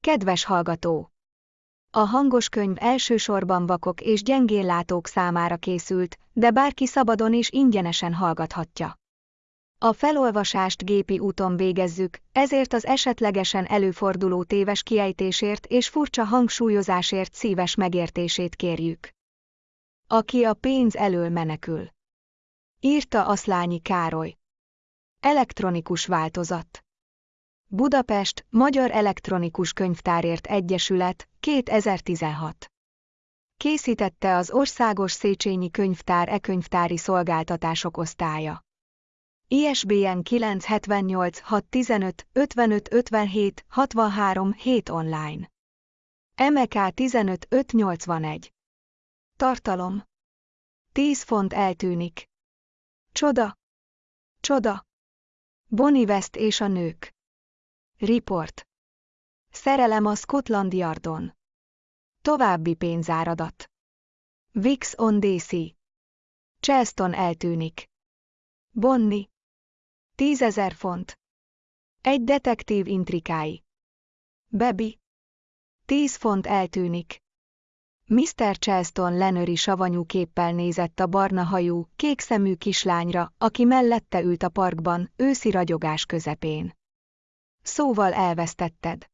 Kedves hallgató! A hangos könyv elsősorban vakok és gyengéllátók számára készült, de bárki szabadon és ingyenesen hallgathatja. A felolvasást gépi úton végezzük, ezért az esetlegesen előforduló téves kiejtésért és furcsa hangsúlyozásért szíves megértését kérjük. Aki a pénz elől menekül. Írta Aszlányi Károly. Elektronikus változat. Budapest, Magyar Elektronikus Könyvtárért Egyesület, 2016. Készítette az Országos Széchenyi Könyvtár e-könyvtári szolgáltatások osztálya. ISBN 978 615 55 57 63 7 online. MK 15 581. Tartalom. 10 font eltűnik. Csoda. Csoda. Bonnie West és a nők. Report. Szerelem a Scotland Yardon. További pénzáradat. Vix on DC. Charleston eltűnik. Bonnie. Tízezer font. Egy detektív intrikái. Bebi. Tíz font eltűnik. Mr. Charleston Lenöri savanyú képpel nézett a barna hajú, kékszemű kislányra, aki mellette ült a parkban, őszi ragyogás közepén. Szóval elvesztetted.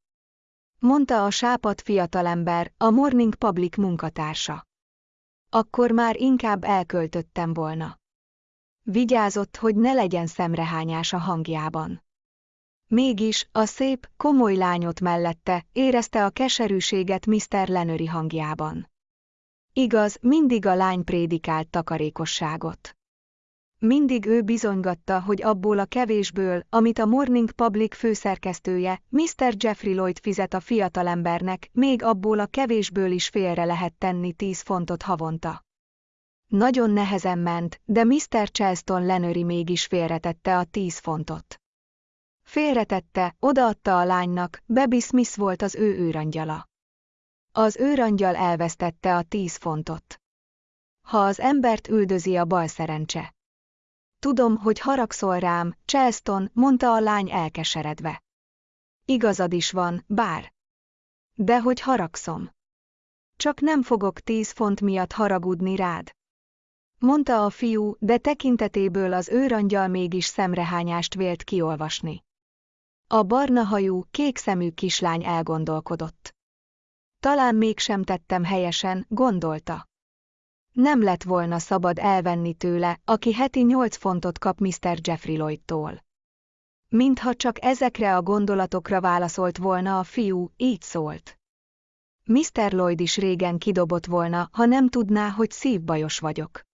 Mondta a sápat fiatalember, a Morning Public munkatársa. Akkor már inkább elköltöttem volna. Vigyázott, hogy ne legyen szemrehányás a hangjában. Mégis, a szép, komoly lányot mellette érezte a keserűséget Mr. Lenöri hangjában. Igaz, mindig a lány prédikált takarékosságot. Mindig ő bizonygatta, hogy abból a kevésből, amit a Morning Public főszerkesztője, Mr. Jeffrey Lloyd fizet a fiatalembernek, még abból a kevésből is félre lehet tenni 10 fontot havonta. Nagyon nehezen ment, de Mr. Charleston Lenöri mégis félretette a 10 fontot. Félretette, odaadta a lánynak, Baby Smith volt az ő őrangyala. Az őrangyal elvesztette a 10 fontot. Ha az embert üldözi a bal szerencse. Tudom, hogy haragszol rám, Charleston, mondta a lány elkeseredve. Igazad is van, bár. De hogy haragszom. Csak nem fogok tíz font miatt haragudni rád. Mondta a fiú, de tekintetéből az őrangyal mégis szemrehányást vélt kiolvasni. A barna hajú, kék szemű kislány elgondolkodott. Talán mégsem tettem helyesen, gondolta. Nem lett volna szabad elvenni tőle, aki heti nyolc fontot kap Mr. Jeffrey Lloydtól. Mintha csak ezekre a gondolatokra válaszolt volna a fiú, így szólt. Mr. Lloyd is régen kidobott volna, ha nem tudná, hogy szívbajos vagyok.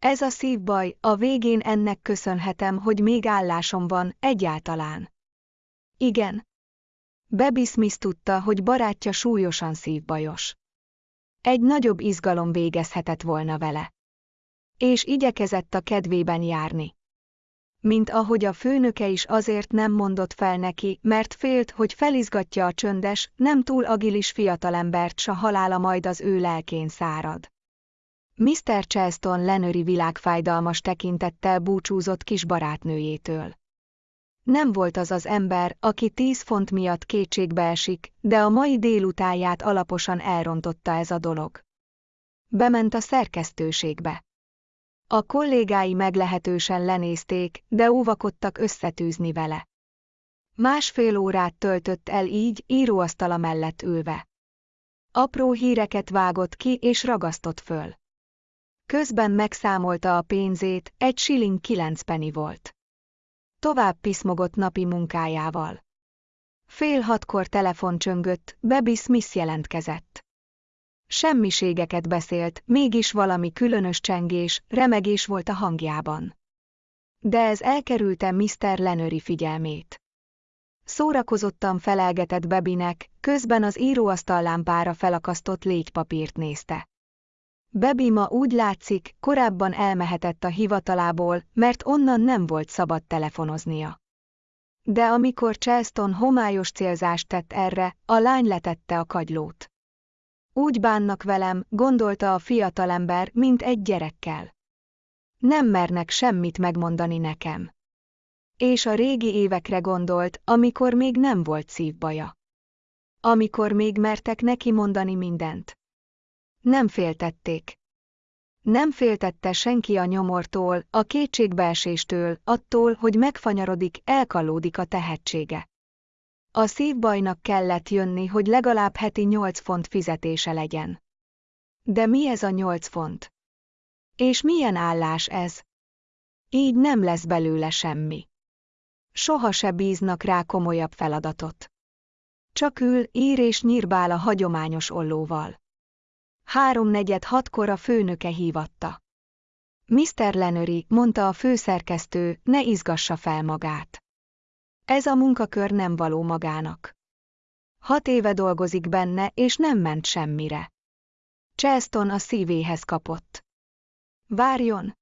Ez a szívbaj, a végén ennek köszönhetem, hogy még állásom van, egyáltalán. Igen. Baby Smith tudta, hogy barátja súlyosan szívbajos. Egy nagyobb izgalom végezhetett volna vele. És igyekezett a kedvében járni. Mint ahogy a főnöke is azért nem mondott fel neki, mert félt, hogy felizgatja a csöndes, nem túl agilis fiatalembert, s a halála majd az ő lelkén szárad. Mr. Charleston Lenöri világfájdalmas tekintettel búcsúzott kis barátnőjétől. Nem volt az az ember, aki tíz font miatt kétségbe esik, de a mai délutáját alaposan elrontotta ez a dolog. Bement a szerkesztőségbe. A kollégái meglehetősen lenézték, de óvakodtak összetűzni vele. Másfél órát töltött el így, íróasztala mellett ülve. Apró híreket vágott ki és ragasztott föl. Közben megszámolta a pénzét, egy shilling kilenc penny volt. Tovább piszmogott napi munkájával. Fél hatkor telefon csöngött, Baby Smith jelentkezett. Semmiségeket beszélt, mégis valami különös csengés, remegés volt a hangjában. De ez elkerülte Mr. Lenöri figyelmét. Szórakozottan felelgetett Bebinek, közben az íróasztal lámpára felakasztott légypapírt nézte. Bebi ma úgy látszik, korábban elmehetett a hivatalából, mert onnan nem volt szabad telefonoznia. De amikor Charleston homályos célzást tett erre, a lány letette a kagylót. Úgy bánnak velem, gondolta a fiatalember, mint egy gyerekkel. Nem mernek semmit megmondani nekem. És a régi évekre gondolt, amikor még nem volt szívbaja. Amikor még mertek neki mondani mindent. Nem féltették. Nem féltette senki a nyomortól, a kétségbeeséstől, attól, hogy megfanyarodik, elkallódik a tehetsége. A szívbajnak kellett jönni, hogy legalább heti nyolc font fizetése legyen. De mi ez a nyolc font? És milyen állás ez? Így nem lesz belőle semmi. Soha se bíznak rá komolyabb feladatot. Csak ül, ír és nyírbál a hagyományos ollóval. Háromnegyed hatkor a főnöke hívatta. Mr. Lenöri, mondta a főszerkesztő, ne izgassa fel magát. Ez a munkakör nem való magának. Hat éve dolgozik benne, és nem ment semmire. Charleston a szívéhez kapott. Várjon!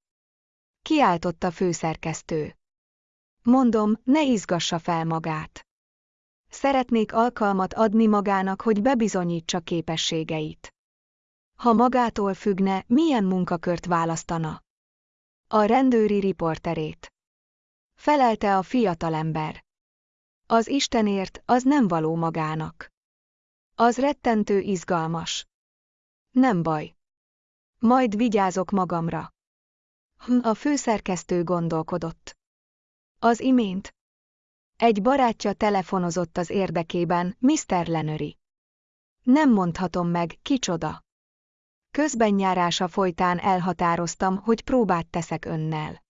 Kiáltott főszerkesztő. Mondom, ne izgassa fel magát. Szeretnék alkalmat adni magának, hogy bebizonyítsa képességeit. Ha magától függne, milyen munkakört választana? A rendőri riporterét. Felelte a fiatalember. Az Istenért, az nem való magának. Az rettentő izgalmas. Nem baj. Majd vigyázok magamra. Hm, a főszerkesztő gondolkodott. Az imént. Egy barátja telefonozott az érdekében, Mr. Lenöri. Nem mondhatom meg, kicsoda. Közbenjárása folytán elhatároztam, hogy próbát teszek önnel.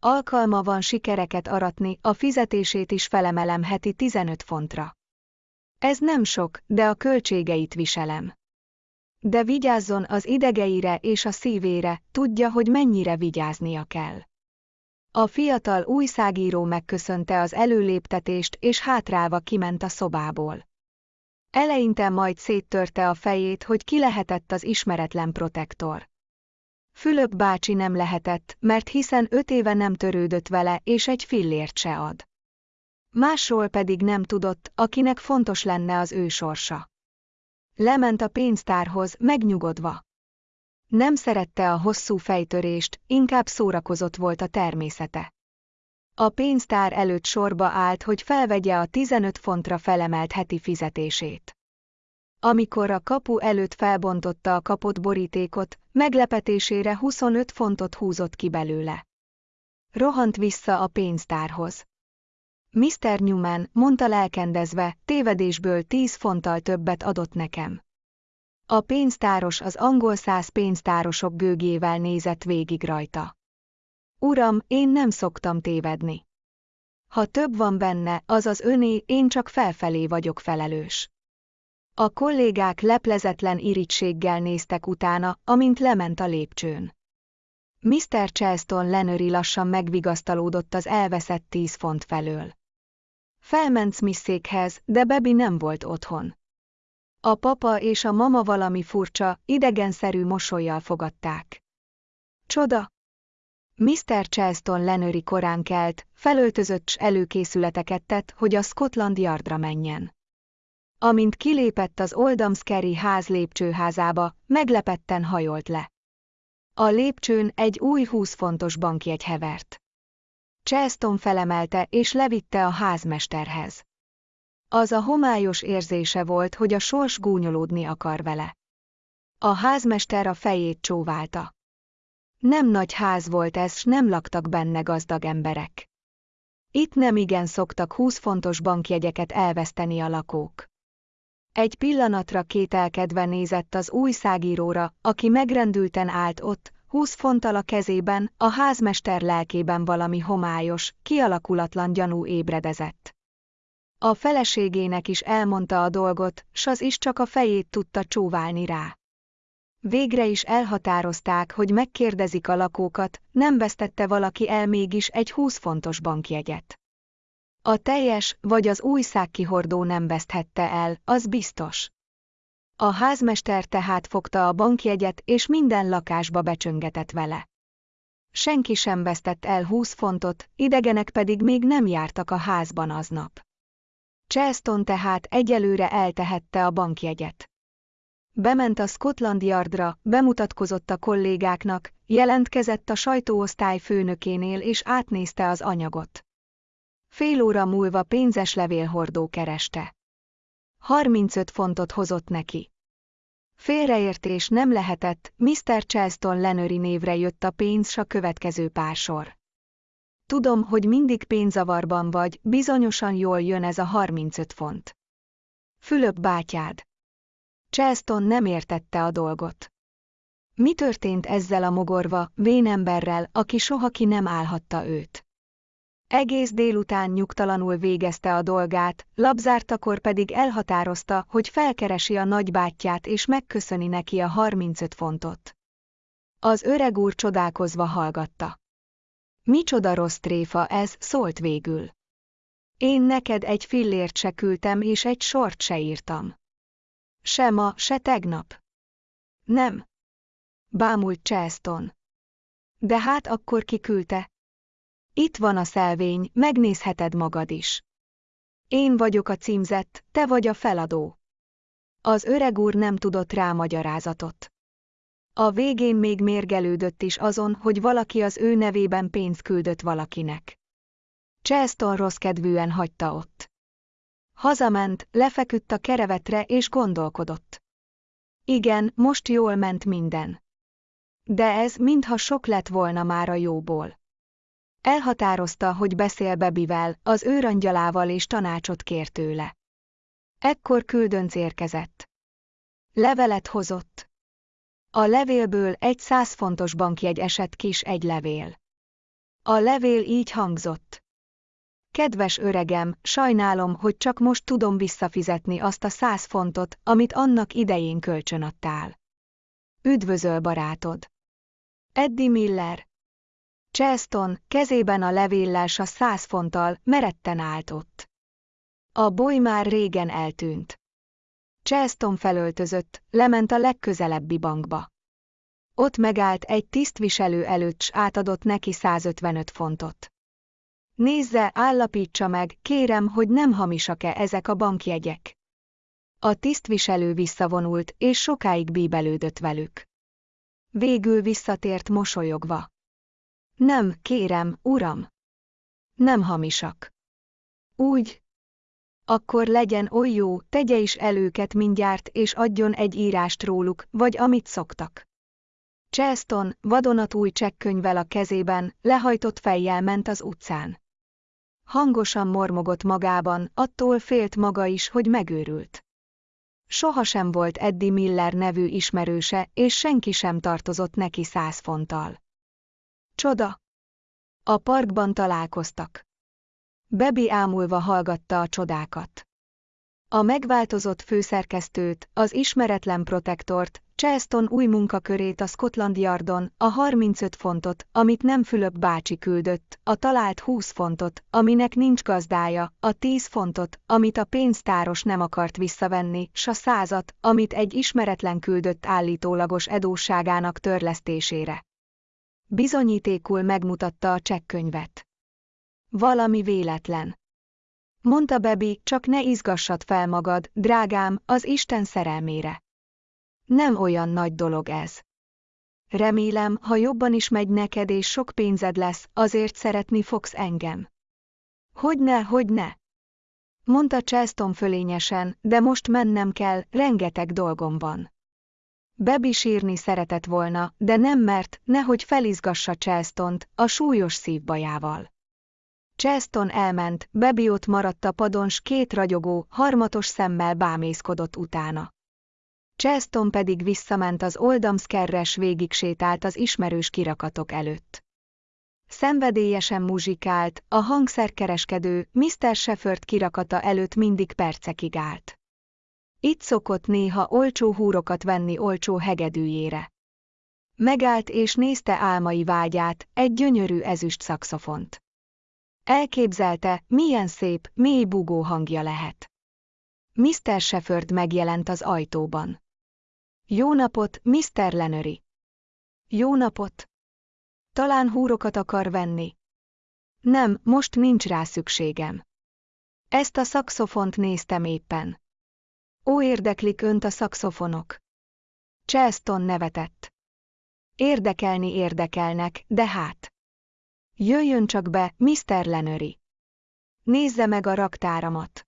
Alkalma van sikereket aratni, a fizetését is felemelem heti 15 fontra. Ez nem sok, de a költségeit viselem. De vigyázzon az idegeire és a szívére, tudja, hogy mennyire vigyáznia kell. A fiatal újságíró megköszönte az előléptetést és hátrálva kiment a szobából. Eleinte majd széttörte a fejét, hogy ki lehetett az ismeretlen protektor. Fülöp bácsi nem lehetett, mert hiszen öt éve nem törődött vele, és egy fillért se ad. Másról pedig nem tudott, akinek fontos lenne az ő sorsa. Lement a pénztárhoz, megnyugodva. Nem szerette a hosszú fejtörést, inkább szórakozott volt a természete. A pénztár előtt sorba állt, hogy felvegye a 15 fontra felemelt heti fizetését. Amikor a kapu előtt felbontotta a kapott borítékot, meglepetésére 25 fontot húzott ki belőle. Rohant vissza a pénztárhoz. Mr. Newman, mondta lelkendezve, tévedésből 10 fonttal többet adott nekem. A pénztáros az angol száz pénztárosok gőgével nézett végig rajta. Uram, én nem szoktam tévedni. Ha több van benne, az az öné, én csak felfelé vagyok felelős. A kollégák leplezetlen irítséggel néztek utána, amint lement a lépcsőn. Mr. Charleston Lenöri lassan megvigasztalódott az elveszett tíz font felől. Felment Smithszékhez, de Bebi nem volt otthon. A papa és a mama valami furcsa, idegenszerű mosolyjal fogadták. Csoda! Mr. Charleston Lenöri korán kelt, felöltözött s előkészületeket tett, hogy a Scotland Yardra menjen. Amint kilépett az Oldhamsbury ház lépcsőházába, meglepetten hajolt le. A lépcsőn egy új 20 fontos bankjegy hevert. Charleston felemelte és levitte a házmesterhez. Az a homályos érzése volt, hogy a sors gúnyolódni akar vele. A házmester a fejét csóválta. Nem nagy ház volt ez, s nem laktak benne gazdag emberek. Itt nem igen szoktak 20 fontos bankjegyeket elveszteni a lakók. Egy pillanatra kételkedve nézett az újságíróra, aki megrendülten állt ott, húsz fonttal a kezében, a házmester lelkében valami homályos, kialakulatlan gyanú ébredezett. A feleségének is elmondta a dolgot, s az is csak a fejét tudta csóválni rá. Végre is elhatározták, hogy megkérdezik a lakókat, nem vesztette valaki el mégis egy 20 fontos bankjegyet. A teljes vagy az újságkihordó nem veszthette el, az biztos. A házmester tehát fogta a bankjegyet és minden lakásba becsöngetett vele. Senki sem vesztett el 20 fontot, idegenek pedig még nem jártak a házban aznap. Charleston tehát egyelőre eltehette a bankjegyet. Bement a Scotland Yardra, bemutatkozott a kollégáknak, jelentkezett a sajtóosztály főnökénél és átnézte az anyagot. Fél óra múlva pénzes levélhordó kereste. 35 fontot hozott neki. Félreértés nem lehetett, Mr. Charleston Lenöri névre jött a pénz s a következő pár sor. Tudom, hogy mindig pénzavarban vagy, bizonyosan jól jön ez a 35 font. Fülöp bátyád. Charleston nem értette a dolgot. Mi történt ezzel a mogorva, vénemberrel, aki soha ki nem állhatta őt? Egész délután nyugtalanul végezte a dolgát, labzártakor pedig elhatározta, hogy felkeresi a nagybátyját és megköszöni neki a 35 fontot. Az öreg úr csodálkozva hallgatta. Micsoda rossz tréfa ez, szólt végül. Én neked egy fillért se küldtem és egy sort se írtam. Se ma, se tegnap. Nem. Bámult Charleston. De hát akkor kiküldte. Itt van a szelvény, megnézheted magad is. Én vagyok a címzett, te vagy a feladó. Az öreg úr nem tudott rá magyarázatot. A végén még mérgelődött is azon, hogy valaki az ő nevében pénzt küldött valakinek. Charleston rossz kedvűen hagyta ott. Hazament, lefeküdt a kerevetre és gondolkodott. Igen, most jól ment minden. De ez mintha sok lett volna már a jóból. Elhatározta, hogy beszél Bebivel, az őrangyalával és tanácsot kér tőle. Ekkor küldönc érkezett. Levelet hozott. A levélből egy száz fontos bankjegy esett kis egy levél. A levél így hangzott. Kedves öregem, sajnálom, hogy csak most tudom visszafizetni azt a száz fontot, amit annak idején kölcsönadtál. Üdvözöl barátod! Eddie Miller Charleston kezében a levéllel a száz fonttal meretten állt ott. A boly már régen eltűnt. Charleston felöltözött, lement a legközelebbi bankba. Ott megállt egy tisztviselő előtt s átadott neki 155 fontot. Nézze, állapítsa meg, kérem, hogy nem hamisak-e ezek a bankjegyek. A tisztviselő visszavonult, és sokáig bíbelődött velük. Végül visszatért mosolyogva. Nem, kérem, uram. Nem hamisak. Úgy. Akkor legyen oly jó, tegye is előket mindjárt és adjon egy írást róluk, vagy amit szoktak. Charleston, vadonatúj csekkönyvvel a kezében, lehajtott fejjel ment az utcán. Hangosan mormogott magában, attól félt maga is, hogy megőrült. Sohasem volt Eddie Miller nevű ismerőse, és senki sem tartozott neki száz fonttal. Csoda! A parkban találkoztak. Bebi ámulva hallgatta a csodákat. A megváltozott főszerkesztőt, az ismeretlen protektort, Charleston új munkakörét a Scotland Yardon, a 35 fontot, amit nem Fülöp bácsi küldött, a talált 20 fontot, aminek nincs gazdája, a 10 fontot, amit a pénztáros nem akart visszavenni, s a százat, amit egy ismeretlen küldött állítólagos edósságának törlesztésére. Bizonyítékul megmutatta a csekkönyvet. Valami véletlen. Mondta Bebi, csak ne izgassad fel magad, drágám, az Isten szerelmére. Nem olyan nagy dolog ez. Remélem, ha jobban is megy neked és sok pénzed lesz, azért szeretni fogsz engem. Hogyne, hogyne. Mondta Charleston fölényesen, de most mennem kell, rengeteg dolgom van. Bebi sírni szeretett volna, de nem mert, nehogy felizgassa Charleston-t, a súlyos szívbajával. Charleston elment, Bebi ott maradt a padon s két ragyogó, harmatos szemmel bámészkodott utána. Charleston pedig visszament az Oldamskerres végig sétált az ismerős kirakatok előtt. Szenvedélyesen muzsikált, a hangszerkereskedő Mr. Shefford kirakata előtt mindig percekig állt. Itt szokott néha olcsó húrokat venni olcsó hegedűjére. Megállt és nézte álmai vágyát, egy gyönyörű ezüst szakszofont. Elképzelte, milyen szép, mély bugó hangja lehet. Mr. Shefford megjelent az ajtóban. Jó napot, Mr. Lenöri! Jó napot! Talán húrokat akar venni. Nem, most nincs rá szükségem. Ezt a szakszofont néztem éppen. Ó, érdeklik önt a szakszofonok. Charleston nevetett. Érdekelni érdekelnek, de hát. Jöjjön csak be, Mr. Lenöri. Nézze meg a raktáramat.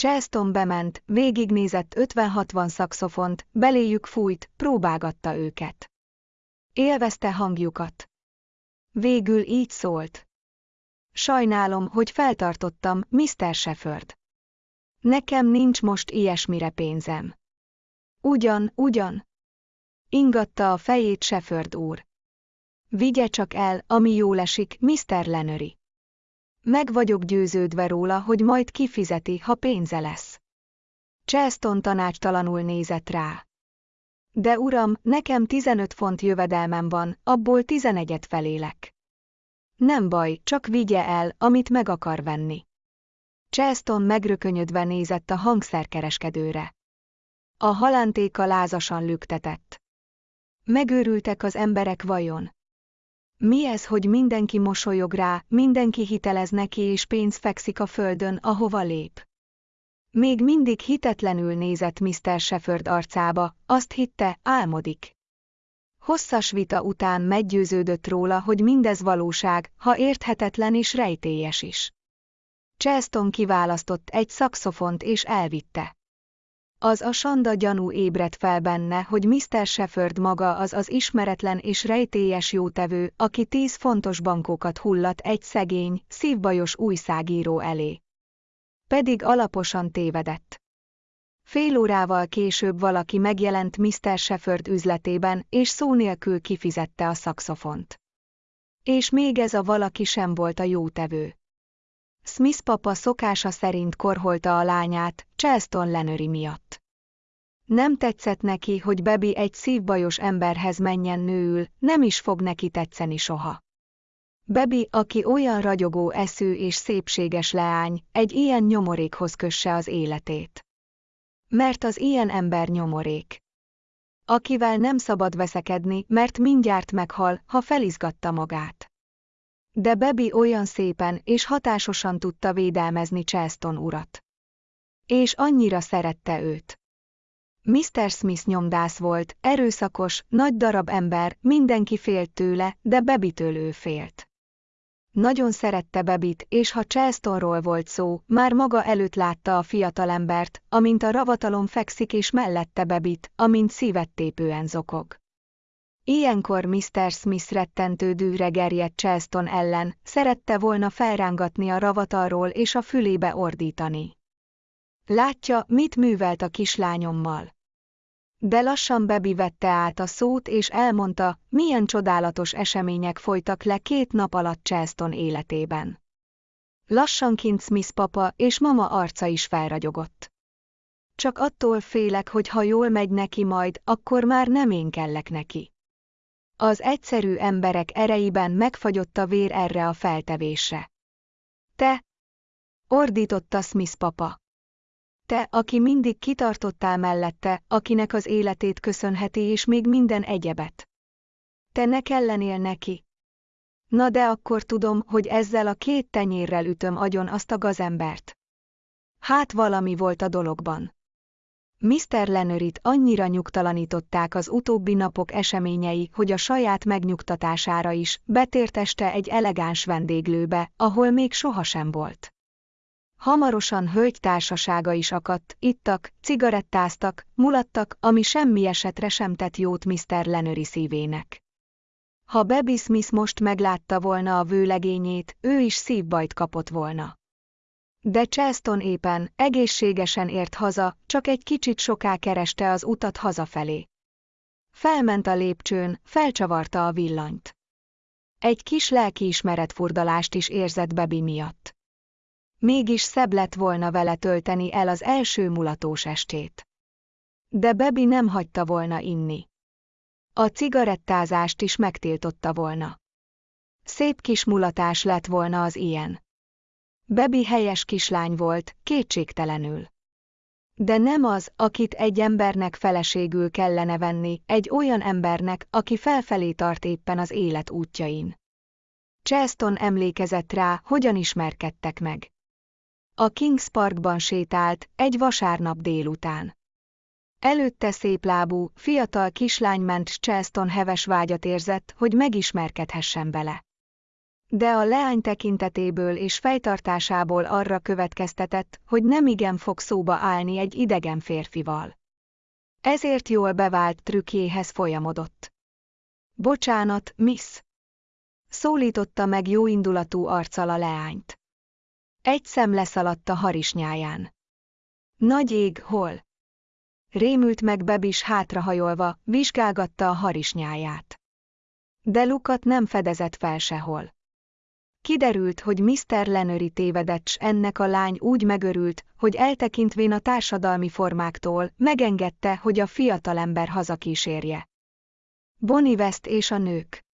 Charleston bement, végignézett 50-60 szakszofont, beléjük fújt, próbálgatta őket. Élvezte hangjukat. Végül így szólt. Sajnálom, hogy feltartottam, Mr. Shefford. Nekem nincs most ilyesmire pénzem. Ugyan, ugyan. Ingatta a fejét Shefford úr. Vigye csak el, ami jól esik, Mr. Lenöri. Meg vagyok győződve róla, hogy majd kifizeti, ha pénze lesz. Charleston tanácstalanul nézett rá. De uram, nekem 15 font jövedelmem van, abból 11-et felélek. Nem baj, csak vigye el, amit meg akar venni. Charleston megrökönyödve nézett a hangszerkereskedőre. A halántéka lázasan lüktetett. Megőrültek az emberek vajon? Mi ez, hogy mindenki mosolyog rá, mindenki hitelez neki és pénz fekszik a földön, ahova lép? Még mindig hitetlenül nézett Mr. Shefford arcába, azt hitte, álmodik. Hosszas vita után meggyőződött róla, hogy mindez valóság, ha érthetetlen és rejtélyes is. Charleston kiválasztott egy szakszofont és elvitte. Az a sanda gyanú ébredt fel benne, hogy Mr. Shefford maga az az ismeretlen és rejtélyes jótevő, aki tíz fontos bankókat hullat egy szegény, szívbajos újságíró elé. Pedig alaposan tévedett. Fél órával később valaki megjelent Mr. Shefford üzletében, és szó nélkül kifizette a szakszofont. És még ez a valaki sem volt a jótevő. Smith papa szokása szerint korholta a lányát, Charleston Lenöri miatt. Nem tetszett neki, hogy Bebi egy szívbajos emberhez menjen nőül, nem is fog neki tetszeni soha. Bebi, aki olyan ragyogó eszű és szépséges leány, egy ilyen nyomorékhoz kösse az életét. Mert az ilyen ember nyomorék. Akivel nem szabad veszekedni, mert mindjárt meghal, ha felizgatta magát. De Bebi olyan szépen és hatásosan tudta védelmezni Charleston urat. És annyira szerette őt. Mr. Smith nyomdász volt, erőszakos, nagy darab ember, mindenki félt tőle, de Bebitől ő félt. Nagyon szerette Bebit, és ha Charlestonról volt szó, már maga előtt látta a fiatalembert, amint a ravatalon fekszik és mellette Bebit, amint szívettépően zokog. Ilyenkor Mr. Smith rettentő dűre gerjedt Charleston ellen, szerette volna felrángatni a ravatalról és a fülébe ordítani. Látja, mit művelt a kislányommal. De lassan Bebi vette át a szót és elmondta, milyen csodálatos események folytak le két nap alatt Charleston életében. Lassanként Smith papa és mama arca is felragyogott. Csak attól félek, hogy ha jól megy neki majd, akkor már nem én kellek neki. Az egyszerű emberek ereiben megfagyott a vér erre a feltevésre. Te! Ordította Smith papa. Te, aki mindig kitartottál mellette, akinek az életét köszönheti és még minden egyebet. Te ne kellenél neki. Na de akkor tudom, hogy ezzel a két tenyérrel ütöm agyon azt a gazembert. Hát valami volt a dologban. Mr. Lenörit annyira nyugtalanították az utóbbi napok eseményei, hogy a saját megnyugtatására is betért este egy elegáns vendéglőbe, ahol még sohasem volt. Hamarosan hölgy társasága is akadt, ittak, cigarettáztak, mulattak, ami semmi esetre sem tett jót Mr. Lenöri szívének. Ha Baby Smith most meglátta volna a vőlegényét, ő is szívbajt kapott volna. De Charleston éppen, egészségesen ért haza, csak egy kicsit soká kereste az utat hazafelé. Felment a lépcsőn, felcsavarta a villanyt. Egy kis lelkiismeret furdalást is érzett Bebi miatt. Mégis szebb lett volna vele tölteni el az első mulatós estét. De Bebi nem hagyta volna inni. A cigarettázást is megtiltotta volna. Szép kis mulatás lett volna az ilyen. Bebi helyes kislány volt, kétségtelenül. De nem az, akit egy embernek feleségül kellene venni, egy olyan embernek, aki felfelé tart éppen az élet útjain. Charleston emlékezett rá, hogyan ismerkedtek meg. A Kings Parkban sétált, egy vasárnap délután. Előtte széplábú, fiatal kislány ment Charleston heves vágyat érzett, hogy megismerkedhessen bele. De a leány tekintetéből és fejtartásából arra következtetett, hogy nem igen fog szóba állni egy idegen férfival. Ezért jól bevált trükkjéhez folyamodott. Bocsánat, miss! Szólította meg jóindulatú arccal a leányt. Egy szem leszaladt a harisnyáján. Nagy ég, hol? Rémült meg Bebis hátrahajolva, vizsgálgatta a harisnyáját. De Lukat nem fedezett fel sehol. Kiderült, hogy Mr. Lenöri tévedett, s ennek a lány úgy megörült, hogy eltekintvén a társadalmi formáktól, megengedte, hogy a fiatalember hazakísérje. Bonnie West és a nők.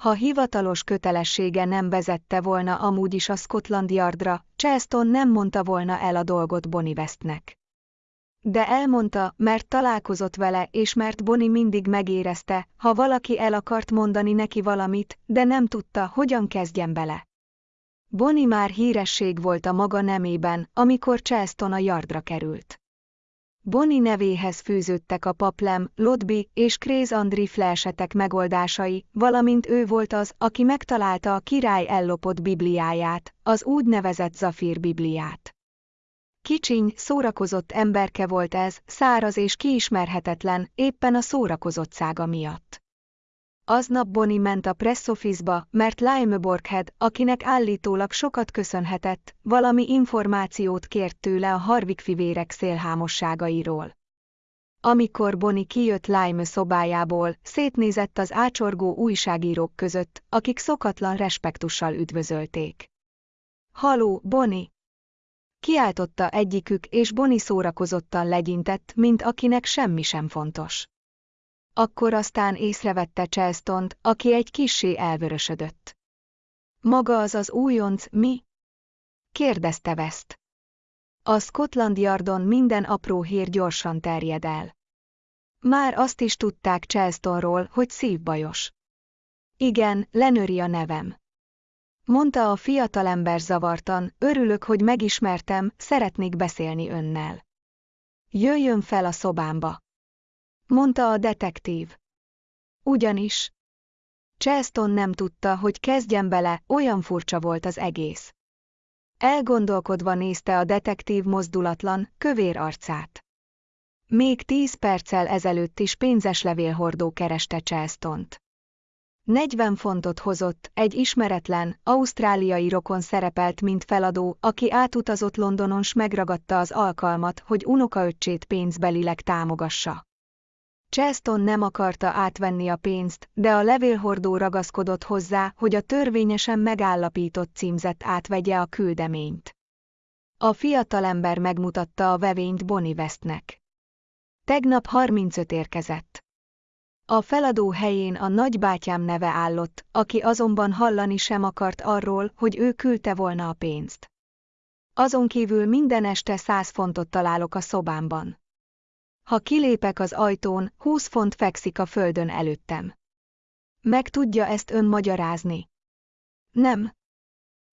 Ha hivatalos kötelessége nem vezette volna amúgy is a Scotland Yardra, Charleston nem mondta volna el a dolgot Bonnie Westnek. De elmondta, mert találkozott vele, és mert Bonnie mindig megérezte, ha valaki el akart mondani neki valamit, de nem tudta, hogyan kezdjen bele. Bonnie már híresség volt a maga nemében, amikor Charleston a yardra került. Bonnie nevéhez fűződtek a Paplem, Lodby és Kréz Andri flesetek megoldásai, valamint ő volt az, aki megtalálta a király ellopott bibliáját, az úgynevezett Zafír bibliát. Kicsiny, szórakozott emberke volt ez, száraz és kiismerhetetlen, éppen a szórakozottsága miatt. Aznap Bonnie ment a press office-ba, mert Lime Borghead, akinek állítólag sokat köszönhetett, valami információt kért tőle a Harvik fivérek szélhámosságairól. Amikor Bonnie kijött Lime szobájából, szétnézett az ácsorgó újságírók között, akik szokatlan respektussal üdvözölték. Haló, Bonnie! Kiáltotta egyikük, és Bonnie szórakozottan legyintett, mint akinek semmi sem fontos. Akkor aztán észrevette Charleston, aki egy kissé elvörösödött. Maga az az újonc, mi? kérdezte West. A Scotland Yardon minden apró hír gyorsan terjed el. Már azt is tudták Charlestonról, hogy szívbajos. Igen, Lenöri a nevem. Mondta a fiatalember zavartan, örülök, hogy megismertem, szeretnék beszélni önnel. Jöjjön fel a szobámba. Mondta a detektív. Ugyanis. Charleston nem tudta, hogy kezdjen bele, olyan furcsa volt az egész. Elgondolkodva nézte a detektív mozdulatlan, kövér arcát. Még tíz perccel ezelőtt is pénzes levélhordó kereste Charleston-t. 40 fontot hozott, egy ismeretlen, ausztráliai rokon szerepelt mint feladó, aki átutazott Londonon s megragadta az alkalmat, hogy unokaöccsét pénzbelileg támogassa. Cheston nem akarta átvenni a pénzt, de a levélhordó ragaszkodott hozzá, hogy a törvényesen megállapított címzet átvegye a küldeményt. A fiatalember megmutatta a vevényt Bonnie Westnek. Tegnap 35 érkezett. A feladó helyén a nagybátyám neve állott, aki azonban hallani sem akart arról, hogy ő küldte volna a pénzt. Azon kívül minden este száz fontot találok a szobámban. Ha kilépek az ajtón, húsz font fekszik a földön előttem. Meg tudja ezt ön magyarázni? Nem.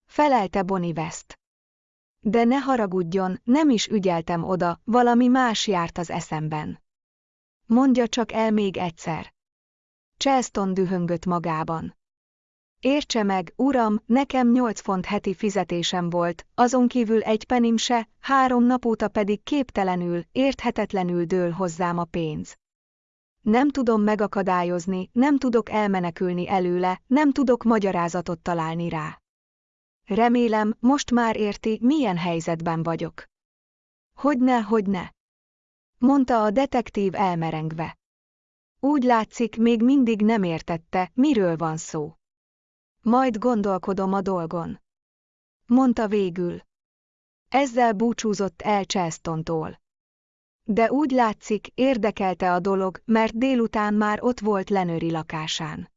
Felelte Bonnie West. De ne haragudjon, nem is ügyeltem oda, valami más járt az eszemben. Mondja csak el még egyszer. Charleston dühöngött magában. Értse meg, uram, nekem nyolc font heti fizetésem volt, azon kívül egy penim se, három nap óta pedig képtelenül, érthetetlenül dől hozzám a pénz. Nem tudom megakadályozni, nem tudok elmenekülni előle, nem tudok magyarázatot találni rá. Remélem, most már érti, milyen helyzetben vagyok. Hogyne, hogyne mondta a detektív elmerengve. Úgy látszik, még mindig nem értette, miről van szó. Majd gondolkodom a dolgon. Mondta végül. Ezzel búcsúzott el Chelstontól. De úgy látszik, érdekelte a dolog, mert délután már ott volt Lenöri lakásán.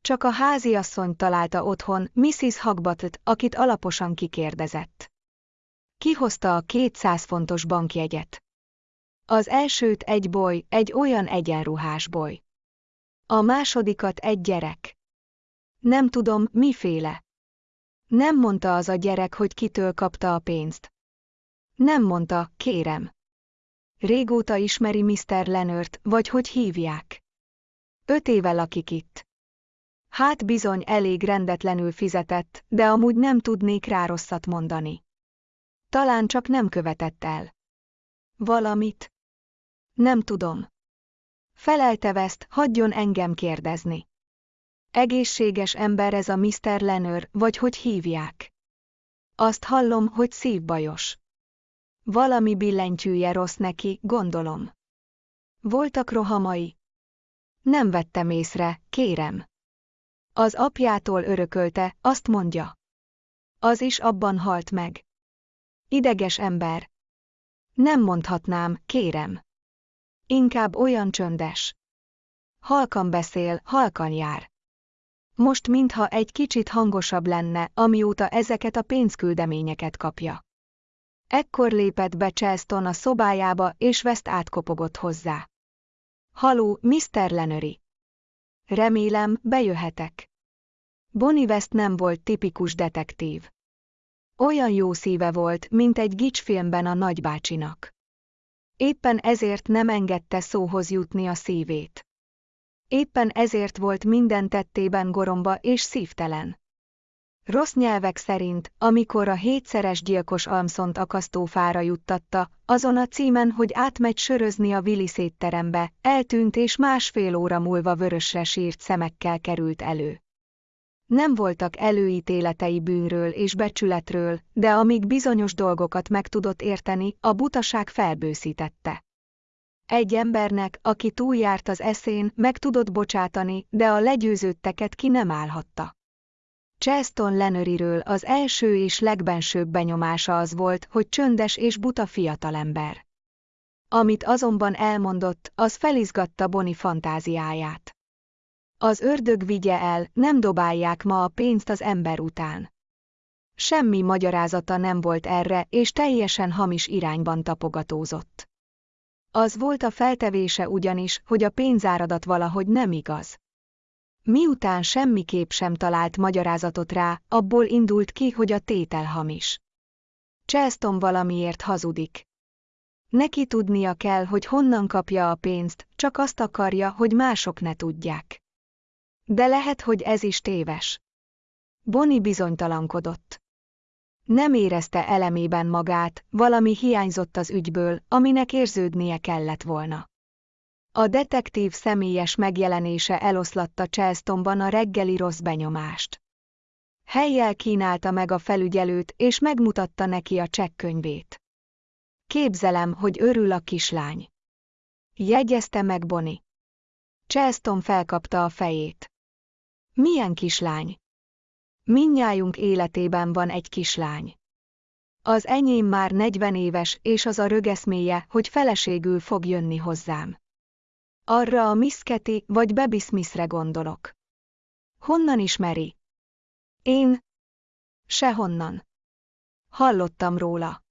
Csak a háziasszony találta otthon Mrs. Hagbatot, akit alaposan kikérdezett. Kihozta a 200 fontos bankjegyet. Az elsőt egy boly, egy olyan egyenruhás boly. A másodikat egy gyerek. Nem tudom, miféle. Nem mondta az a gyerek, hogy kitől kapta a pénzt. Nem mondta, kérem. Régóta ismeri Mr. Lenört, vagy hogy hívják. Öt éve lakik itt. Hát bizony elég rendetlenül fizetett, de amúgy nem tudnék rá rosszat mondani. Talán csak nem követett el. Valamit? Nem tudom. Felelte West, hagyjon engem kérdezni. Egészséges ember ez a Mr. Lenör, vagy hogy hívják. Azt hallom, hogy szívbajos. Valami billentyűje rossz neki, gondolom. Voltak rohamai. Nem vettem észre, kérem. Az apjától örökölte, azt mondja. Az is abban halt meg. Ideges ember. Nem mondhatnám, kérem. Inkább olyan csöndes. Halkan beszél, halkan jár. Most mintha egy kicsit hangosabb lenne, amióta ezeket a pénzküldeményeket kapja. Ekkor lépett be Chelston a szobájába, és West átkopogott hozzá. Haló, Mr. Lenöri. Remélem, bejöhetek. Bonnie West nem volt tipikus detektív. Olyan jó szíve volt, mint egy gicsfilmben a nagybácsinak. Éppen ezért nem engedte szóhoz jutni a szívét. Éppen ezért volt minden tettében goromba és szívtelen. Rossz nyelvek szerint, amikor a hétszeres gyilkos Almszont akasztófára juttatta, azon a címen, hogy átmegy sörözni a Willi szétterembe, eltűnt és másfél óra múlva vörösre sírt szemekkel került elő. Nem voltak előítéletei bűnről és becsületről, de amíg bizonyos dolgokat meg tudott érteni, a butaság felbőszítette. Egy embernek, aki túljárt az eszén, meg tudott bocsátani, de a legyőződteket ki nem állhatta. Cheston Lenöriről az első és legbensőbb benyomása az volt, hogy csöndes és buta fiatalember. Amit azonban elmondott, az felizgatta Boni fantáziáját. Az ördög vigye el, nem dobálják ma a pénzt az ember után. Semmi magyarázata nem volt erre, és teljesen hamis irányban tapogatózott. Az volt a feltevése ugyanis, hogy a pénzáradat valahogy nem igaz. Miután semmiképp sem talált magyarázatot rá, abból indult ki, hogy a tétel hamis. Chelston valamiért hazudik. Neki tudnia kell, hogy honnan kapja a pénzt, csak azt akarja, hogy mások ne tudják. De lehet, hogy ez is téves. Boni bizonytalankodott. Nem érezte elemében magát, valami hiányzott az ügyből, aminek érződnie kellett volna. A detektív személyes megjelenése eloszlatta Chelstonban a reggeli rossz benyomást. Helyjel kínálta meg a felügyelőt, és megmutatta neki a csekkönyvét. Képzelem, hogy örül a kislány. Jegyezte meg Boni. Chelston felkapta a fejét. Milyen kislány? Minnyájunk életében van egy kislány. Az enyém már 40 éves, és az a rögeszméje, hogy feleségül fog jönni hozzám. Arra a Misketi vagy Baby Smithre gondolok. Honnan ismeri? Én? Sehonnan. Hallottam róla.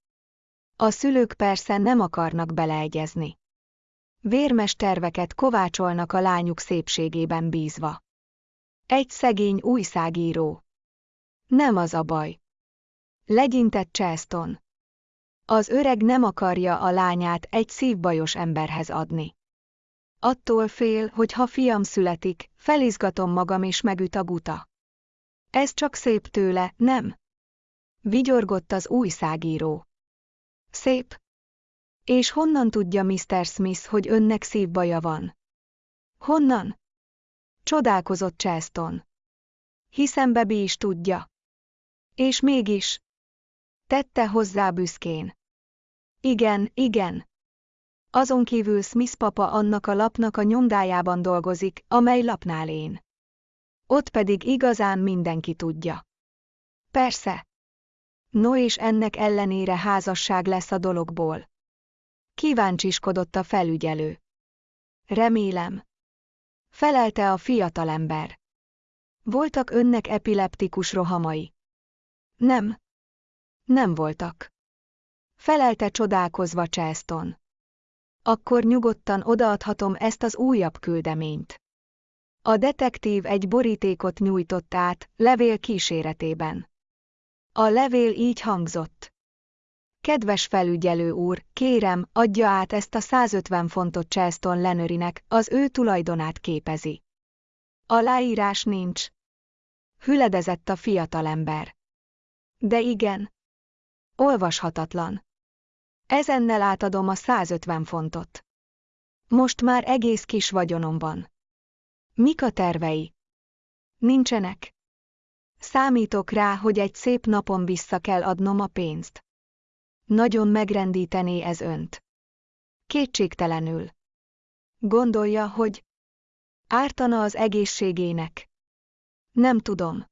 A szülők persze nem akarnak beleegyezni. Vérmes terveket kovácsolnak a lányuk szépségében bízva. Egy szegény újságíró. Nem az a baj. Legyintett Cheston. Az öreg nem akarja a lányát egy szívbajos emberhez adni. Attól fél, hogy ha fiam születik, felizgatom magam és megüt a buta. Ez csak szép tőle, nem? Vigyorgott az újságíró. Szép. És honnan tudja Mr. Smith, hogy önnek szívbaja van? Honnan? Csodálkozott Cheston. Hiszen Bebi is tudja. És mégis. Tette hozzá büszkén. Igen, igen. Azon kívül Smith papa annak a lapnak a nyomdájában dolgozik, amely lapnál én. Ott pedig igazán mindenki tudja. Persze. No és ennek ellenére házasság lesz a dologból. Kíváncsiskodott a felügyelő. Remélem. Felelte a fiatalember. Voltak önnek epileptikus rohamai? Nem. Nem voltak. Felelte csodálkozva Chelston. Akkor nyugodtan odaadhatom ezt az újabb küldeményt. A detektív egy borítékot nyújtott át, levél kíséretében. A levél így hangzott. Kedves felügyelő úr, kérem, adja át ezt a 150 fontot Chelston Lenörinek, az ő tulajdonát képezi. A láírás nincs. Hüledezett a fiatalember. De igen. Olvashatatlan. Ezennel átadom a 150 fontot. Most már egész kis vagyonom van. Mik a tervei? Nincsenek. Számítok rá, hogy egy szép napon vissza kell adnom a pénzt. Nagyon megrendítené ez önt. Kétségtelenül. Gondolja, hogy ártana az egészségének. Nem tudom.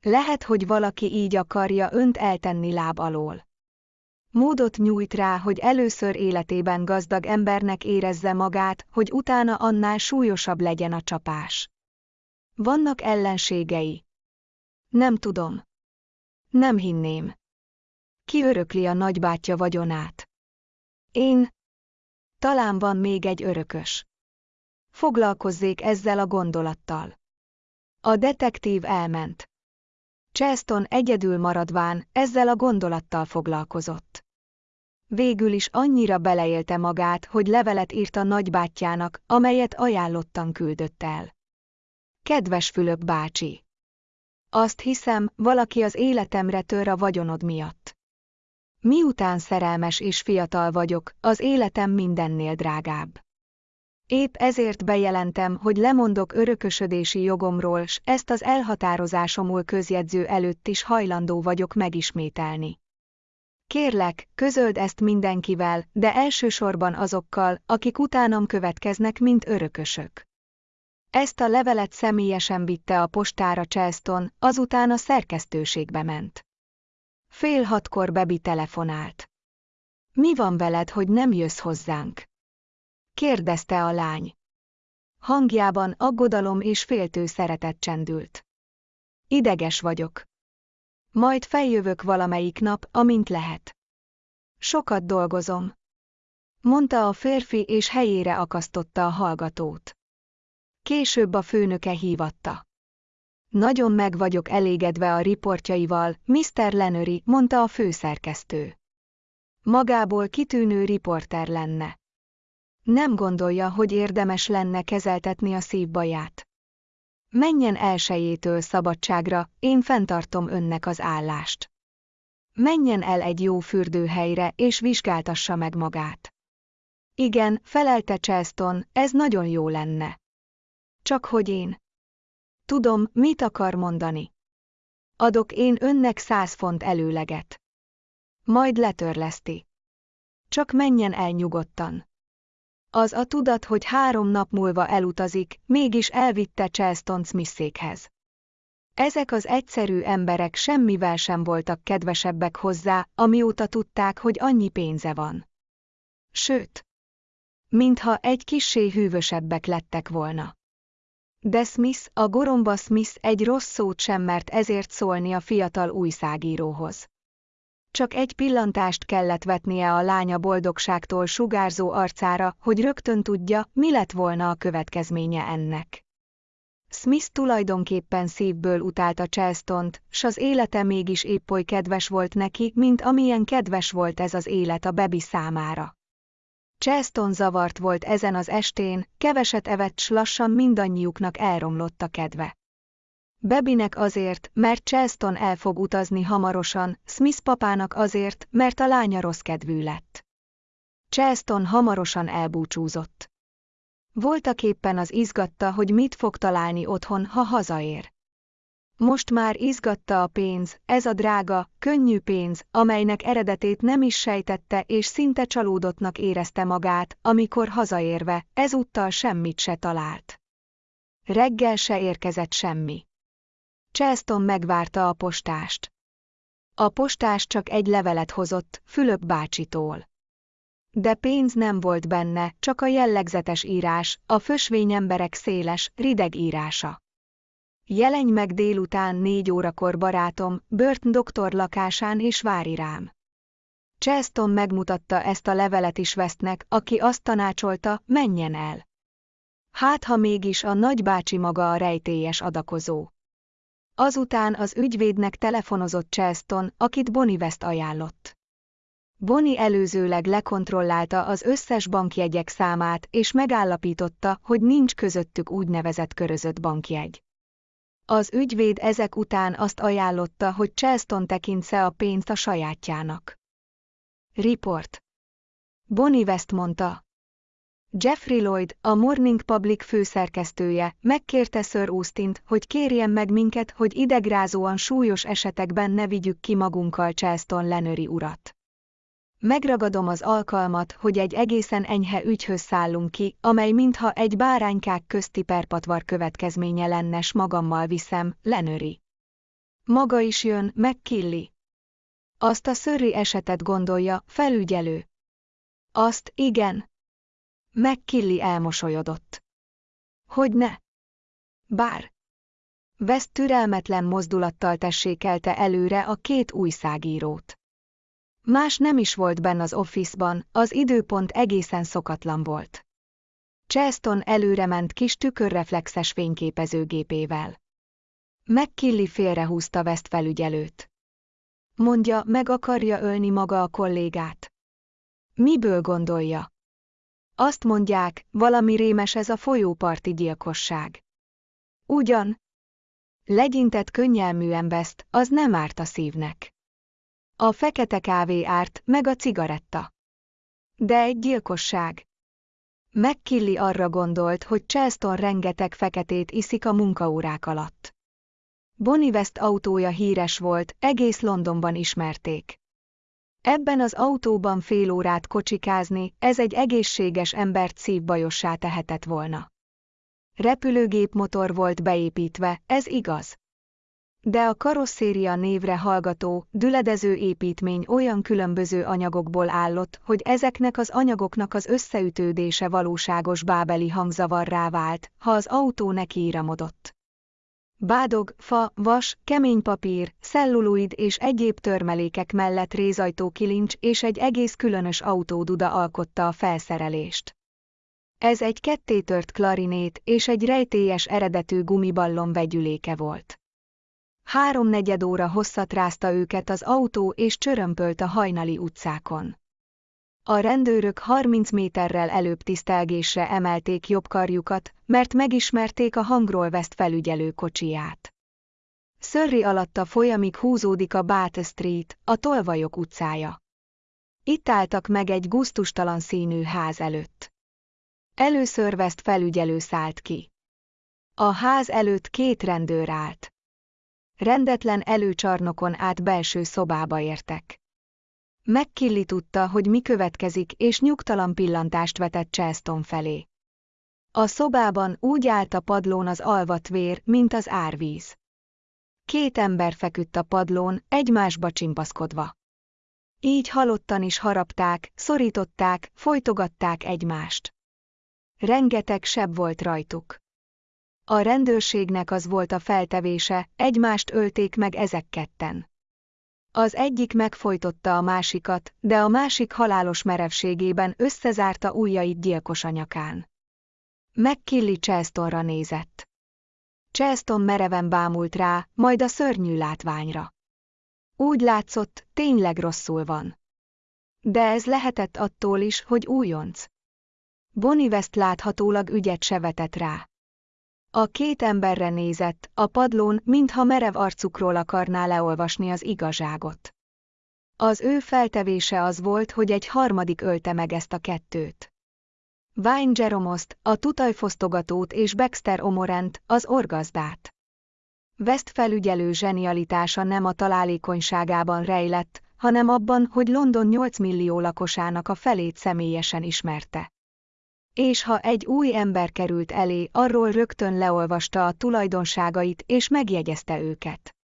Lehet, hogy valaki így akarja önt eltenni láb alól. Módot nyújt rá, hogy először életében gazdag embernek érezze magát, hogy utána annál súlyosabb legyen a csapás. Vannak ellenségei. Nem tudom. Nem hinném. Ki a nagybátyja vagyonát? Én. Talán van még egy örökös. Foglalkozzék ezzel a gondolattal. A detektív elment. Cheston egyedül maradván ezzel a gondolattal foglalkozott. Végül is annyira beleélte magát, hogy levelet írt a nagybátyjának, amelyet ajánlottan küldött el. Kedves Fülöp bácsi! Azt hiszem, valaki az életemre tör a vagyonod miatt. Miután szerelmes és fiatal vagyok, az életem mindennél drágább. Épp ezért bejelentem, hogy lemondok örökösödési jogomról, s ezt az elhatározásomul közjegyző előtt is hajlandó vagyok megismételni. Kérlek, közöld ezt mindenkivel, de elsősorban azokkal, akik utánam következnek, mint örökösök. Ezt a levelet személyesen vitte a postára Chelston, azután a szerkesztőségbe ment. Fél hatkor Bebi telefonált. Mi van veled, hogy nem jössz hozzánk? kérdezte a lány. Hangjában aggodalom és féltő szeretet csendült. Ideges vagyok. Majd feljövök valamelyik nap, amint lehet. Sokat dolgozom. Mondta a férfi és helyére akasztotta a hallgatót. Később a főnöke hívatta. Nagyon meg vagyok elégedve a riportjaival, Mr. Lenöri, mondta a főszerkesztő. Magából kitűnő riporter lenne. Nem gondolja, hogy érdemes lenne kezeltetni a szívbaját. Menjen elsejétől szabadságra, én fenntartom önnek az állást. Menjen el egy jó fürdőhelyre és vizsgáltassa meg magát. Igen, felelte Chelston, ez nagyon jó lenne. Csak hogy én. Tudom, mit akar mondani. Adok én önnek száz font előleget. Majd letörleszti. Csak menjen el nyugodtan. Az a tudat, hogy három nap múlva elutazik, mégis elvitte Charleston Smithékhez. Ezek az egyszerű emberek semmivel sem voltak kedvesebbek hozzá, amióta tudták, hogy annyi pénze van. Sőt, mintha egy kissé hűvösebbek lettek volna. De Smith, a goromba Smith egy rossz szót sem mert ezért szólni a fiatal újságíróhoz. Csak egy pillantást kellett vetnie a lánya boldogságtól sugárzó arcára, hogy rögtön tudja, mi lett volna a következménye ennek. Smith tulajdonképpen szívből utálta Charleston-t, s az élete mégis épp oly kedves volt neki, mint amilyen kedves volt ez az élet a Bebi számára. Charleston zavart volt ezen az estén, keveset evett s lassan mindannyiuknak elromlott a kedve. Bebinek azért, mert Charleston el fog utazni hamarosan, Smith papának azért, mert a lánya rossz kedvű lett. Charleston hamarosan elbúcsúzott. Voltak éppen az izgatta, hogy mit fog találni otthon, ha hazaér. Most már izgatta a pénz, ez a drága, könnyű pénz, amelynek eredetét nem is sejtette és szinte csalódottnak érezte magát, amikor hazaérve, ezúttal semmit se talált. Reggel se érkezett semmi. Charleston megvárta a postást. A postás csak egy levelet hozott, Fülöp bácsitól. De pénz nem volt benne, csak a jellegzetes írás, a fösvényemberek széles, rideg írása. Jelenj meg délután négy órakor barátom, Bört doktor lakásán és vári rám. Charleston megmutatta ezt a levelet is Westnek, aki azt tanácsolta, menjen el. Hát ha mégis a nagybácsi maga a rejtélyes adakozó. Azután az ügyvédnek telefonozott Charleston, akit Bonnie West ajánlott. Bonnie előzőleg lekontrollálta az összes bankjegyek számát és megállapította, hogy nincs közöttük úgynevezett körözött bankjegy. Az ügyvéd ezek után azt ajánlotta, hogy Charleston tekintse a pénzt a sajátjának. Report. Bonnie West mondta. Jeffrey Lloyd, a Morning Public főszerkesztője, megkérte Sir austin hogy kérjen meg minket, hogy idegrázóan súlyos esetekben ne vigyük ki magunkkal Charleston Lenöri urat. Megragadom az alkalmat, hogy egy egészen enyhe ügyhöz szállunk ki, amely mintha egy báránykák közti perpatvar következménye lenne, s magammal viszem, Lenöri. Maga is jön, meg Killi. Azt a szörri esetet gondolja, felügyelő. Azt, igen. Meg Killi elmosolyodott. Hogy ne? Bár. West türelmetlen mozdulattal tessékelte előre a két újságírót. Más nem is volt benn az office-ban, az időpont egészen szokatlan volt. Cheston előre ment kis tükörreflexes fényképezőgépével. McKilly félrehúzta West felügyelőt. Mondja, meg akarja ölni maga a kollégát. Miből gondolja? Azt mondják, valami rémes ez a folyóparti gyilkosság. Ugyan? Legyintett könnyelműen West, az nem árt a szívnek. A fekete kávé árt, meg a cigaretta. De egy gyilkosság. McKilly arra gondolt, hogy Charleston rengeteg feketét iszik a munkaórák alatt. Bonnie West autója híres volt, egész Londonban ismerték. Ebben az autóban fél órát kocsikázni, ez egy egészséges embert szívbajossá tehetett volna. Repülőgép motor volt beépítve, ez igaz. De a karosszéria névre hallgató, düledező építmény olyan különböző anyagokból állott, hogy ezeknek az anyagoknak az összeütődése valóságos bábeli hangzavarrá vált, ha az autó nekiíramodott. Bádog, fa, vas, kemény papír, celluloid és egyéb törmelékek mellett rézajtó kilincs és egy egész különös autóduda alkotta a felszerelést. Ez egy kettétört klarinét és egy rejtélyes eredetű gumiballon vegyüléke volt. Háromnegyed óra hosszat rázta őket az autó és csörömpölt a hajnali utcákon. A rendőrök 30 méterrel előbb tisztelgésre emelték jobb karjukat, mert megismerték a hangról veszt felügyelő kocsiját. Szörri alatta folyamig húzódik a Bát Street, a Tolvajok utcája. Itt álltak meg egy guztustalan színű ház előtt. Először veszt felügyelő szállt ki. A ház előtt két rendőr állt. Rendetlen előcsarnokon át belső szobába értek. McKilly tudta, hogy mi következik, és nyugtalan pillantást vetett Charleston felé. A szobában úgy állt a padlón az alvat vér, mint az árvíz. Két ember feküdt a padlón, egymásba csimpaszkodva. Így halottan is harapták, szorították, folytogatták egymást. Rengeteg seb volt rajtuk. A rendőrségnek az volt a feltevése, egymást ölték meg ezek ketten. Az egyik megfojtotta a másikat, de a másik halálos merevségében összezárta ujjait gyilkos anyakán. McKilly Chestonra nézett. Cheston mereven bámult rá, majd a szörnyű látványra. Úgy látszott, tényleg rosszul van. De ez lehetett attól is, hogy újonc. Bonnie West láthatólag ügyet se vetett rá. A két emberre nézett, a padlón, mintha merev arcukról akarná leolvasni az igazságot. Az ő feltevése az volt, hogy egy harmadik ölte meg ezt a kettőt. Vine Jeromost, a tutajfosztogatót és Baxter Omorent, az orgazdát. West felügyelő zsenialitása nem a találékonyságában rejlett, hanem abban, hogy London 8 millió lakosának a felét személyesen ismerte és ha egy új ember került elé, arról rögtön leolvasta a tulajdonságait és megjegyezte őket.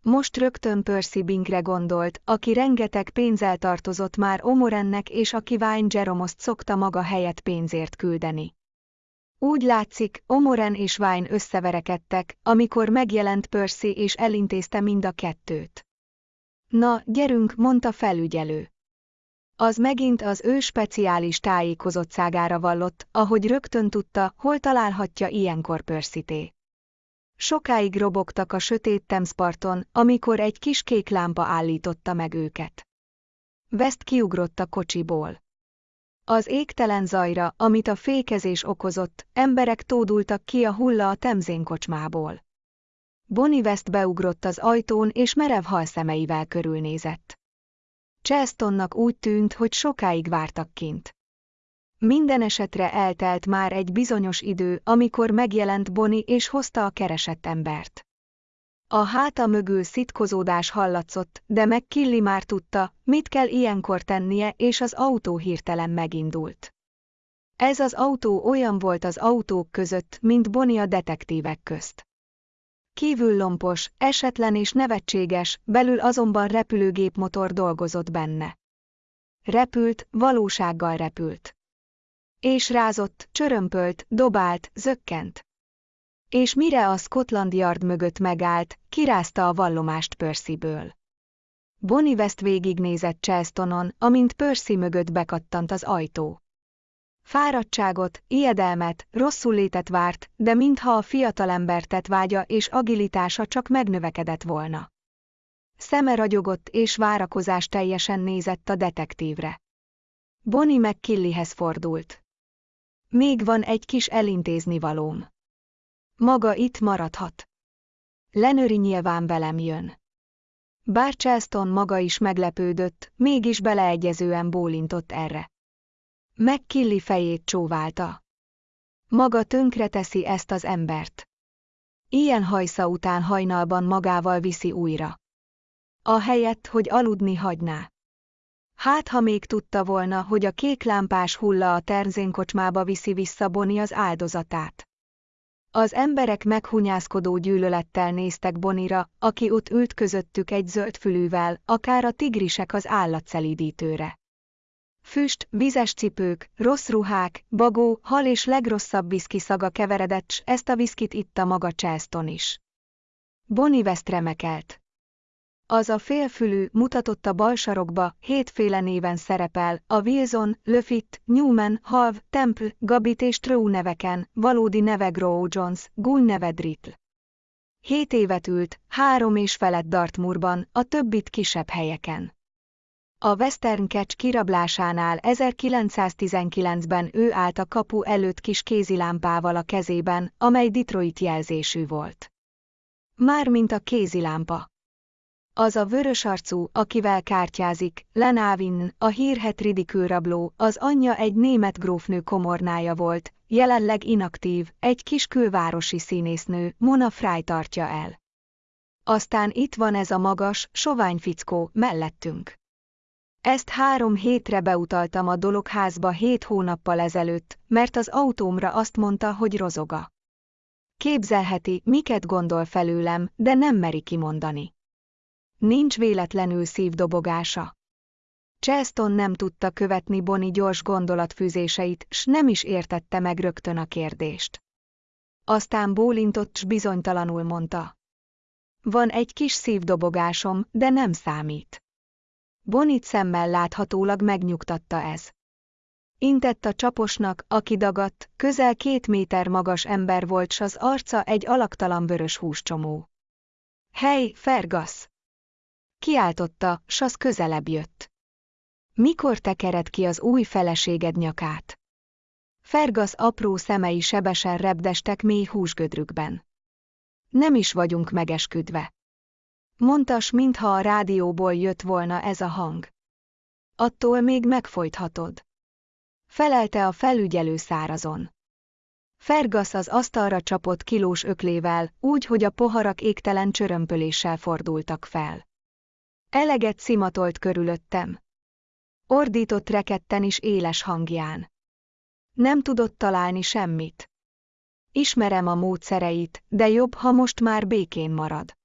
Most rögtön Percy Bingre gondolt, aki rengeteg pénzzel tartozott már Omorennek és aki Vine Jeromost szokta maga helyett pénzért küldeni. Úgy látszik, Omoren és Vine összeverekedtek, amikor megjelent Percy és elintézte mind a kettőt. Na, gyerünk, mondta felügyelő. Az megint az ő speciális tájékozottságára vallott, ahogy rögtön tudta, hol találhatja ilyenkor Pörszité. Sokáig robogtak a sötét Temsparton, amikor egy kis kék lámpa állította meg őket. West kiugrott a kocsiból. Az égtelen zajra, amit a fékezés okozott, emberek tódultak ki a hulla a Temzén kocsmából. Bonnie West beugrott az ajtón és merev halszemeivel körülnézett. Chestonnak úgy tűnt, hogy sokáig vártak kint. Minden esetre eltelt már egy bizonyos idő, amikor megjelent Bonnie és hozta a keresett embert. A háta mögül szitkozódás hallatszott, de meg már tudta, mit kell ilyenkor tennie, és az autó hirtelen megindult. Ez az autó olyan volt az autók között, mint Bonnie a detektívek közt. Kívül lompos, esetlen és nevetséges, belül azonban repülőgépmotor dolgozott benne. Repült, valósággal repült. És rázott, csörömpölt, dobált, zökkent. És mire a Scotland Yard mögött megállt, kirázta a vallomást Percyből. Bonnie West végignézett Chelstonon, amint Percy mögött bekattant az ajtó. Fáradtságot, ijedelmet, rosszul létet várt, de mintha a fiatalember vágya és agilitása csak megnövekedett volna. Szeme ragyogott és várakozás teljesen nézett a detektívre. Bonnie meg Killihez fordult. Még van egy kis elintézni valóm. Maga itt maradhat. Lenöri nyilván velem jön. Bár Charleston maga is meglepődött, mégis beleegyezően bólintott erre. Megkilli fejét csóválta. Maga tönkre teszi ezt az embert. Ilyen hajsza után hajnalban magával viszi újra. A helyett, hogy aludni hagyná. Hát, ha még tudta volna, hogy a kék lámpás hulla a terzénkocsmába viszi vissza Boni az áldozatát. Az emberek meghunyászkodó gyűlölettel néztek Bonira, aki ott ült közöttük egy zöld fülűvel, akár a tigrisek az állatszelídítőre. Füst, vizes cipők, rossz ruhák, bagó, hal és legrosszabb viszki szaga keveredett, s ezt a viszkit itta maga Charleston is. Bonnie West remekelt. Az a félfülű mutatott a bal sarokba, hétféle néven szerepel, a Wilson, Löfit, Newman, Halv, Temple, Gabit és True neveken, valódi neve Grow Jones, Gull neve Dritl. Hét évet ült, három és felett Dartmoorban, a többit kisebb helyeken. A Western Catch kirablásánál 1919-ben ő állt a kapu előtt kis kézilámpával a kezében, amely Detroit jelzésű volt. Mármint a kézilámpa. Az a vörös arcú, akivel kártyázik, Lenávin, a hírhet ridikülrabló, az anyja egy német grófnő komornája volt, jelenleg inaktív, egy kis külvárosi színésznő, Mona Fry tartja el. Aztán itt van ez a magas, sovány fickó, mellettünk. Ezt három hétre beutaltam a dologházba hét hónappal ezelőtt, mert az autómra azt mondta, hogy rozoga. Képzelheti, miket gondol felőlem, de nem meri kimondani. Nincs véletlenül szívdobogása. Cheston nem tudta követni Boni gyors gondolatfűzéseit, s nem is értette meg rögtön a kérdést. Aztán bólintott, s bizonytalanul mondta. Van egy kis szívdobogásom, de nem számít. Bonit szemmel láthatólag megnyugtatta ez. Intett a csaposnak, aki dagadt, közel két méter magas ember volt, s az arca egy alaktalan vörös húscsomó. Hely, Fergasz! Kiáltotta, s az közelebb jött. Mikor tekered ki az új feleséged nyakát? Fergasz apró szemei sebesen repdestek mély húsgödrükben. Nem is vagyunk megesküdve. Mondtas, mintha a rádióból jött volna ez a hang. Attól még megfojthatod. Felelte a felügyelő szárazon. Fergasz az asztalra csapott kilós öklével, úgy, hogy a poharak égtelen csörömpöléssel fordultak fel. Eleget szimatolt körülöttem. Ordított reketten is éles hangján. Nem tudott találni semmit. Ismerem a módszereit, de jobb, ha most már békén marad.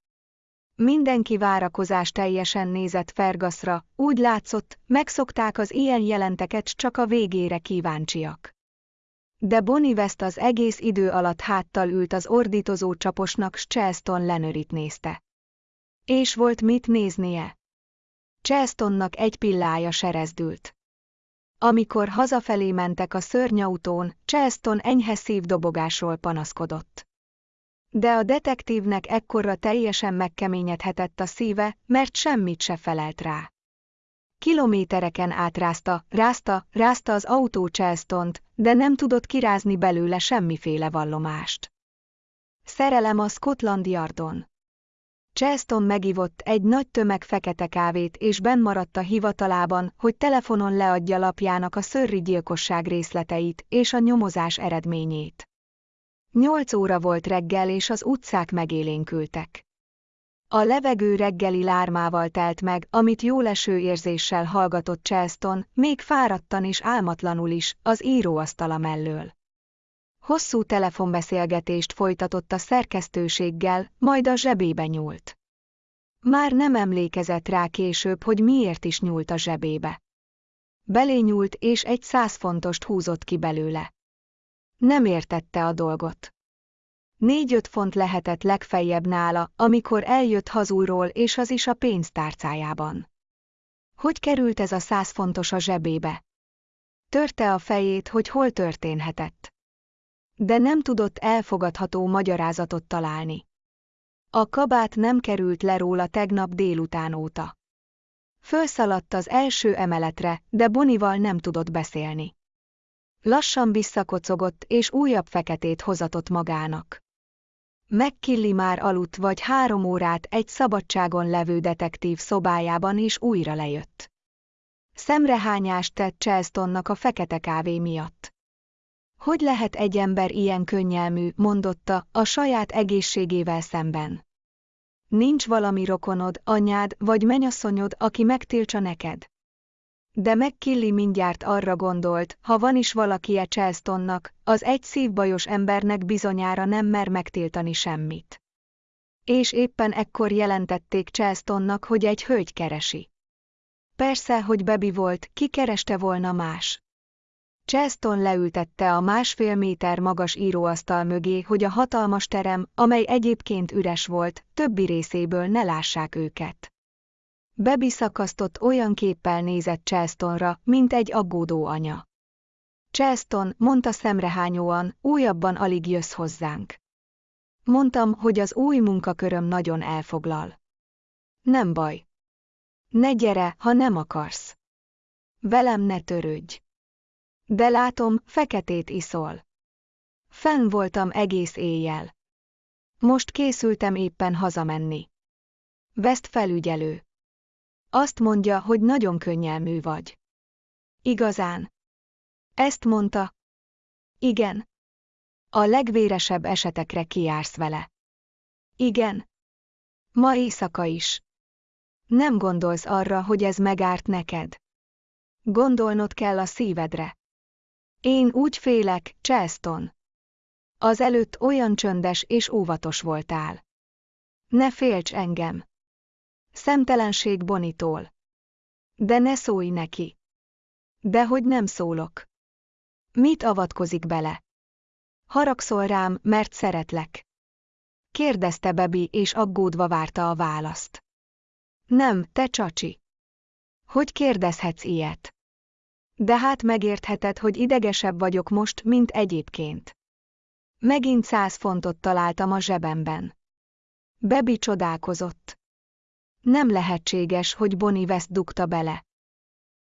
Mindenki várakozás teljesen nézett Fergaszra, úgy látszott, megszokták az ilyen jelenteket csak a végére kíváncsiak. De Bonnie West az egész idő alatt háttal ült az ordítozó csaposnak s Charleston Lenörit nézte. És volt mit néznie. Charlestonnak egy pillája serezdült. Amikor hazafelé mentek a szörnyautón, Charleston enyhe szívdobogásról panaszkodott. De a detektívnek ekkorra teljesen megkeményedhetett a szíve, mert semmit se felelt rá. Kilométereken átrázta, rázta, rázta az autó Charlestont, de nem tudott kirázni belőle semmiféle vallomást. Szerelem a Scotland Yardon. Charleston megivott egy nagy tömeg fekete kávét és benn maradt a hivatalában, hogy telefonon leadja lapjának a szörri gyilkosság részleteit és a nyomozás eredményét. Nyolc óra volt reggel és az utcák megélénkültek. A levegő reggeli lármával telt meg, amit jóleső érzéssel hallgatott Charleston, még fáradtan és álmatlanul is, az íróasztala mellől. Hosszú telefonbeszélgetést folytatott a szerkesztőséggel, majd a zsebébe nyúlt. Már nem emlékezett rá később, hogy miért is nyúlt a zsebébe. Belényúlt és egy száz fontost húzott ki belőle. Nem értette a dolgot. Négy-öt font lehetett legfeljebb nála, amikor eljött hazúról és az is a pénztárcájában. Hogy került ez a száz fontos a zsebébe? Törte a fejét, hogy hol történhetett. De nem tudott elfogadható magyarázatot találni. A kabát nem került le róla tegnap délután óta. Fölszaladt az első emeletre, de Bonival nem tudott beszélni. Lassan visszakocogott és újabb feketét hozatott magának. McKilly már aludt vagy három órát egy szabadságon levő detektív szobájában és újra lejött. Szemrehányást tett Charlestonnak a fekete kávé miatt. Hogy lehet egy ember ilyen könnyelmű, mondotta, a saját egészségével szemben? Nincs valami rokonod, anyád vagy menyasszonyod, aki megtiltsa neked? De McKilly mindjárt arra gondolt, ha van is valaki e Charlestonnak, az egy szívbajos embernek bizonyára nem mer megtiltani semmit. És éppen ekkor jelentették Charlestonnak, hogy egy hölgy keresi. Persze, hogy Bebi volt, ki kereste volna más. Charleston leültette a másfél méter magas íróasztal mögé, hogy a hatalmas terem, amely egyébként üres volt, többi részéből ne lássák őket. Bebi szakasztott olyan képpel nézett Charlestonra, mint egy aggódó anya. Charleston, mondta szemrehányóan, újabban alig jössz hozzánk. Mondtam, hogy az új munkaköröm nagyon elfoglal. Nem baj. Ne gyere, ha nem akarsz. Velem ne törődj. De látom, feketét iszol. Fenn voltam egész éjjel. Most készültem éppen hazamenni. Veszt felügyelő. Azt mondja, hogy nagyon könnyelmű vagy. Igazán. Ezt mondta. Igen. A legvéresebb esetekre kiársz vele. Igen. Ma éjszaka is. Nem gondolsz arra, hogy ez megárt neked. Gondolnod kell a szívedre. Én úgy félek, Charleston. Az előtt olyan csöndes és óvatos voltál. Ne félts engem. Szemtelenség Bonitól. De ne szólj neki. De hogy nem szólok. Mit avatkozik bele? Haragszol rám, mert szeretlek. Kérdezte Bebi, és aggódva várta a választ. Nem, te csacsi. Hogy kérdezhetsz ilyet? De hát megértheted, hogy idegesebb vagyok most, mint egyébként. Megint száz fontot találtam a zsebemben. Bebi csodálkozott. Nem lehetséges, hogy Bonnie West dugta bele.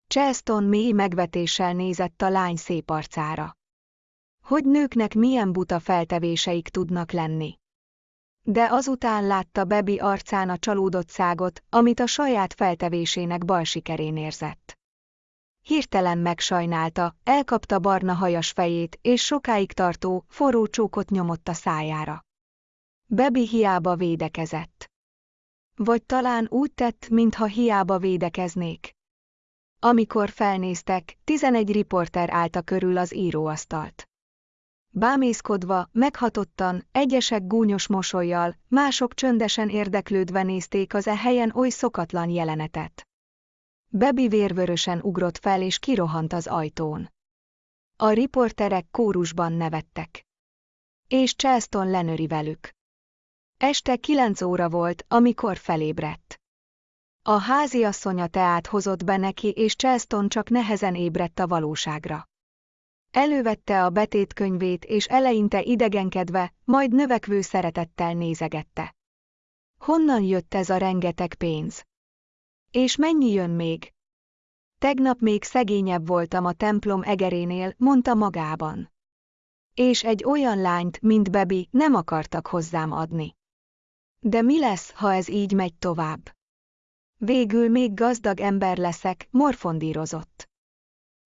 Charleston mély megvetéssel nézett a lány szép arcára. Hogy nőknek milyen buta feltevéseik tudnak lenni. De azután látta Bebi arcán a csalódott szágot, amit a saját feltevésének bal sikerén érzett. Hirtelen megsajnálta, elkapta barna hajas fejét, és sokáig tartó, forró csókot nyomott a szájára. Bebi hiába védekezett. Vagy talán úgy tett, mintha hiába védekeznék. Amikor felnéztek, tizenegy riporter állta körül az íróasztalt. Bámészkodva, meghatottan, egyesek gúnyos mosolyjal, mások csöndesen érdeklődve nézték az e helyen oly szokatlan jelenetet. Bebi vérvörösen ugrott fel és kirohant az ajtón. A riporterek kórusban nevettek. És Charleston lenöri velük. Este kilenc óra volt, amikor felébredt. A háziasszonya teát hozott be neki, és Charleston csak nehezen ébredt a valóságra. Elővette a betétkönyvét, és eleinte idegenkedve, majd növekvő szeretettel nézegette. Honnan jött ez a rengeteg pénz? És mennyi jön még? Tegnap még szegényebb voltam a templom egerénél, mondta magában. És egy olyan lányt, mint Bebi, nem akartak hozzám adni. De mi lesz, ha ez így megy tovább? Végül még gazdag ember leszek, morfondírozott.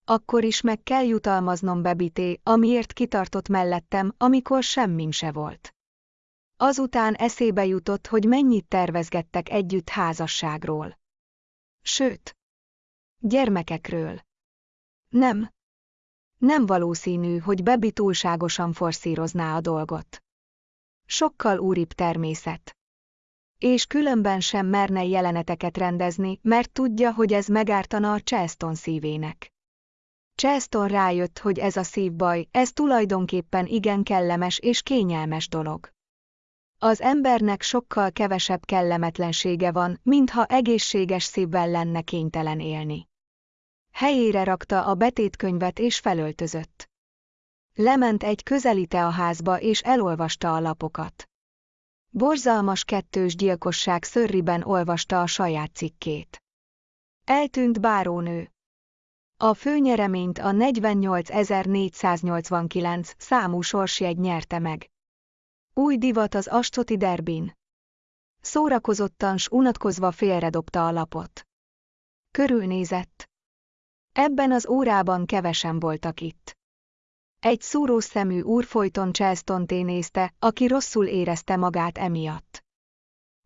Akkor is meg kell jutalmaznom Bebité, amiért kitartott mellettem, amikor semmim se volt. Azután eszébe jutott, hogy mennyit tervezgettek együtt házasságról. Sőt, gyermekekről. Nem. Nem valószínű, hogy Bebi túlságosan forszírozná a dolgot. Sokkal úribb természet. És különben sem merne jeleneteket rendezni, mert tudja, hogy ez megártana a Cheston szívének. Cheston rájött, hogy ez a szívbaj, ez tulajdonképpen igen kellemes és kényelmes dolog. Az embernek sokkal kevesebb kellemetlensége van, mintha egészséges szívvel lenne kénytelen élni. Helyére rakta a betétkönyvet és felöltözött. Lement egy közeli házba és elolvasta a lapokat. Borzalmas kettős gyilkosság szörriben olvasta a saját cikkét. Eltűnt bárónő. A főnyereményt a 48.489 számú sorsjegy nyerte meg. Új divat az Astoti derbin. Szórakozottan s unatkozva félredobta a lapot. Körülnézett. Ebben az órában kevesen voltak itt. Egy szúrós szemű úr folyton Charleston nézte, aki rosszul érezte magát emiatt.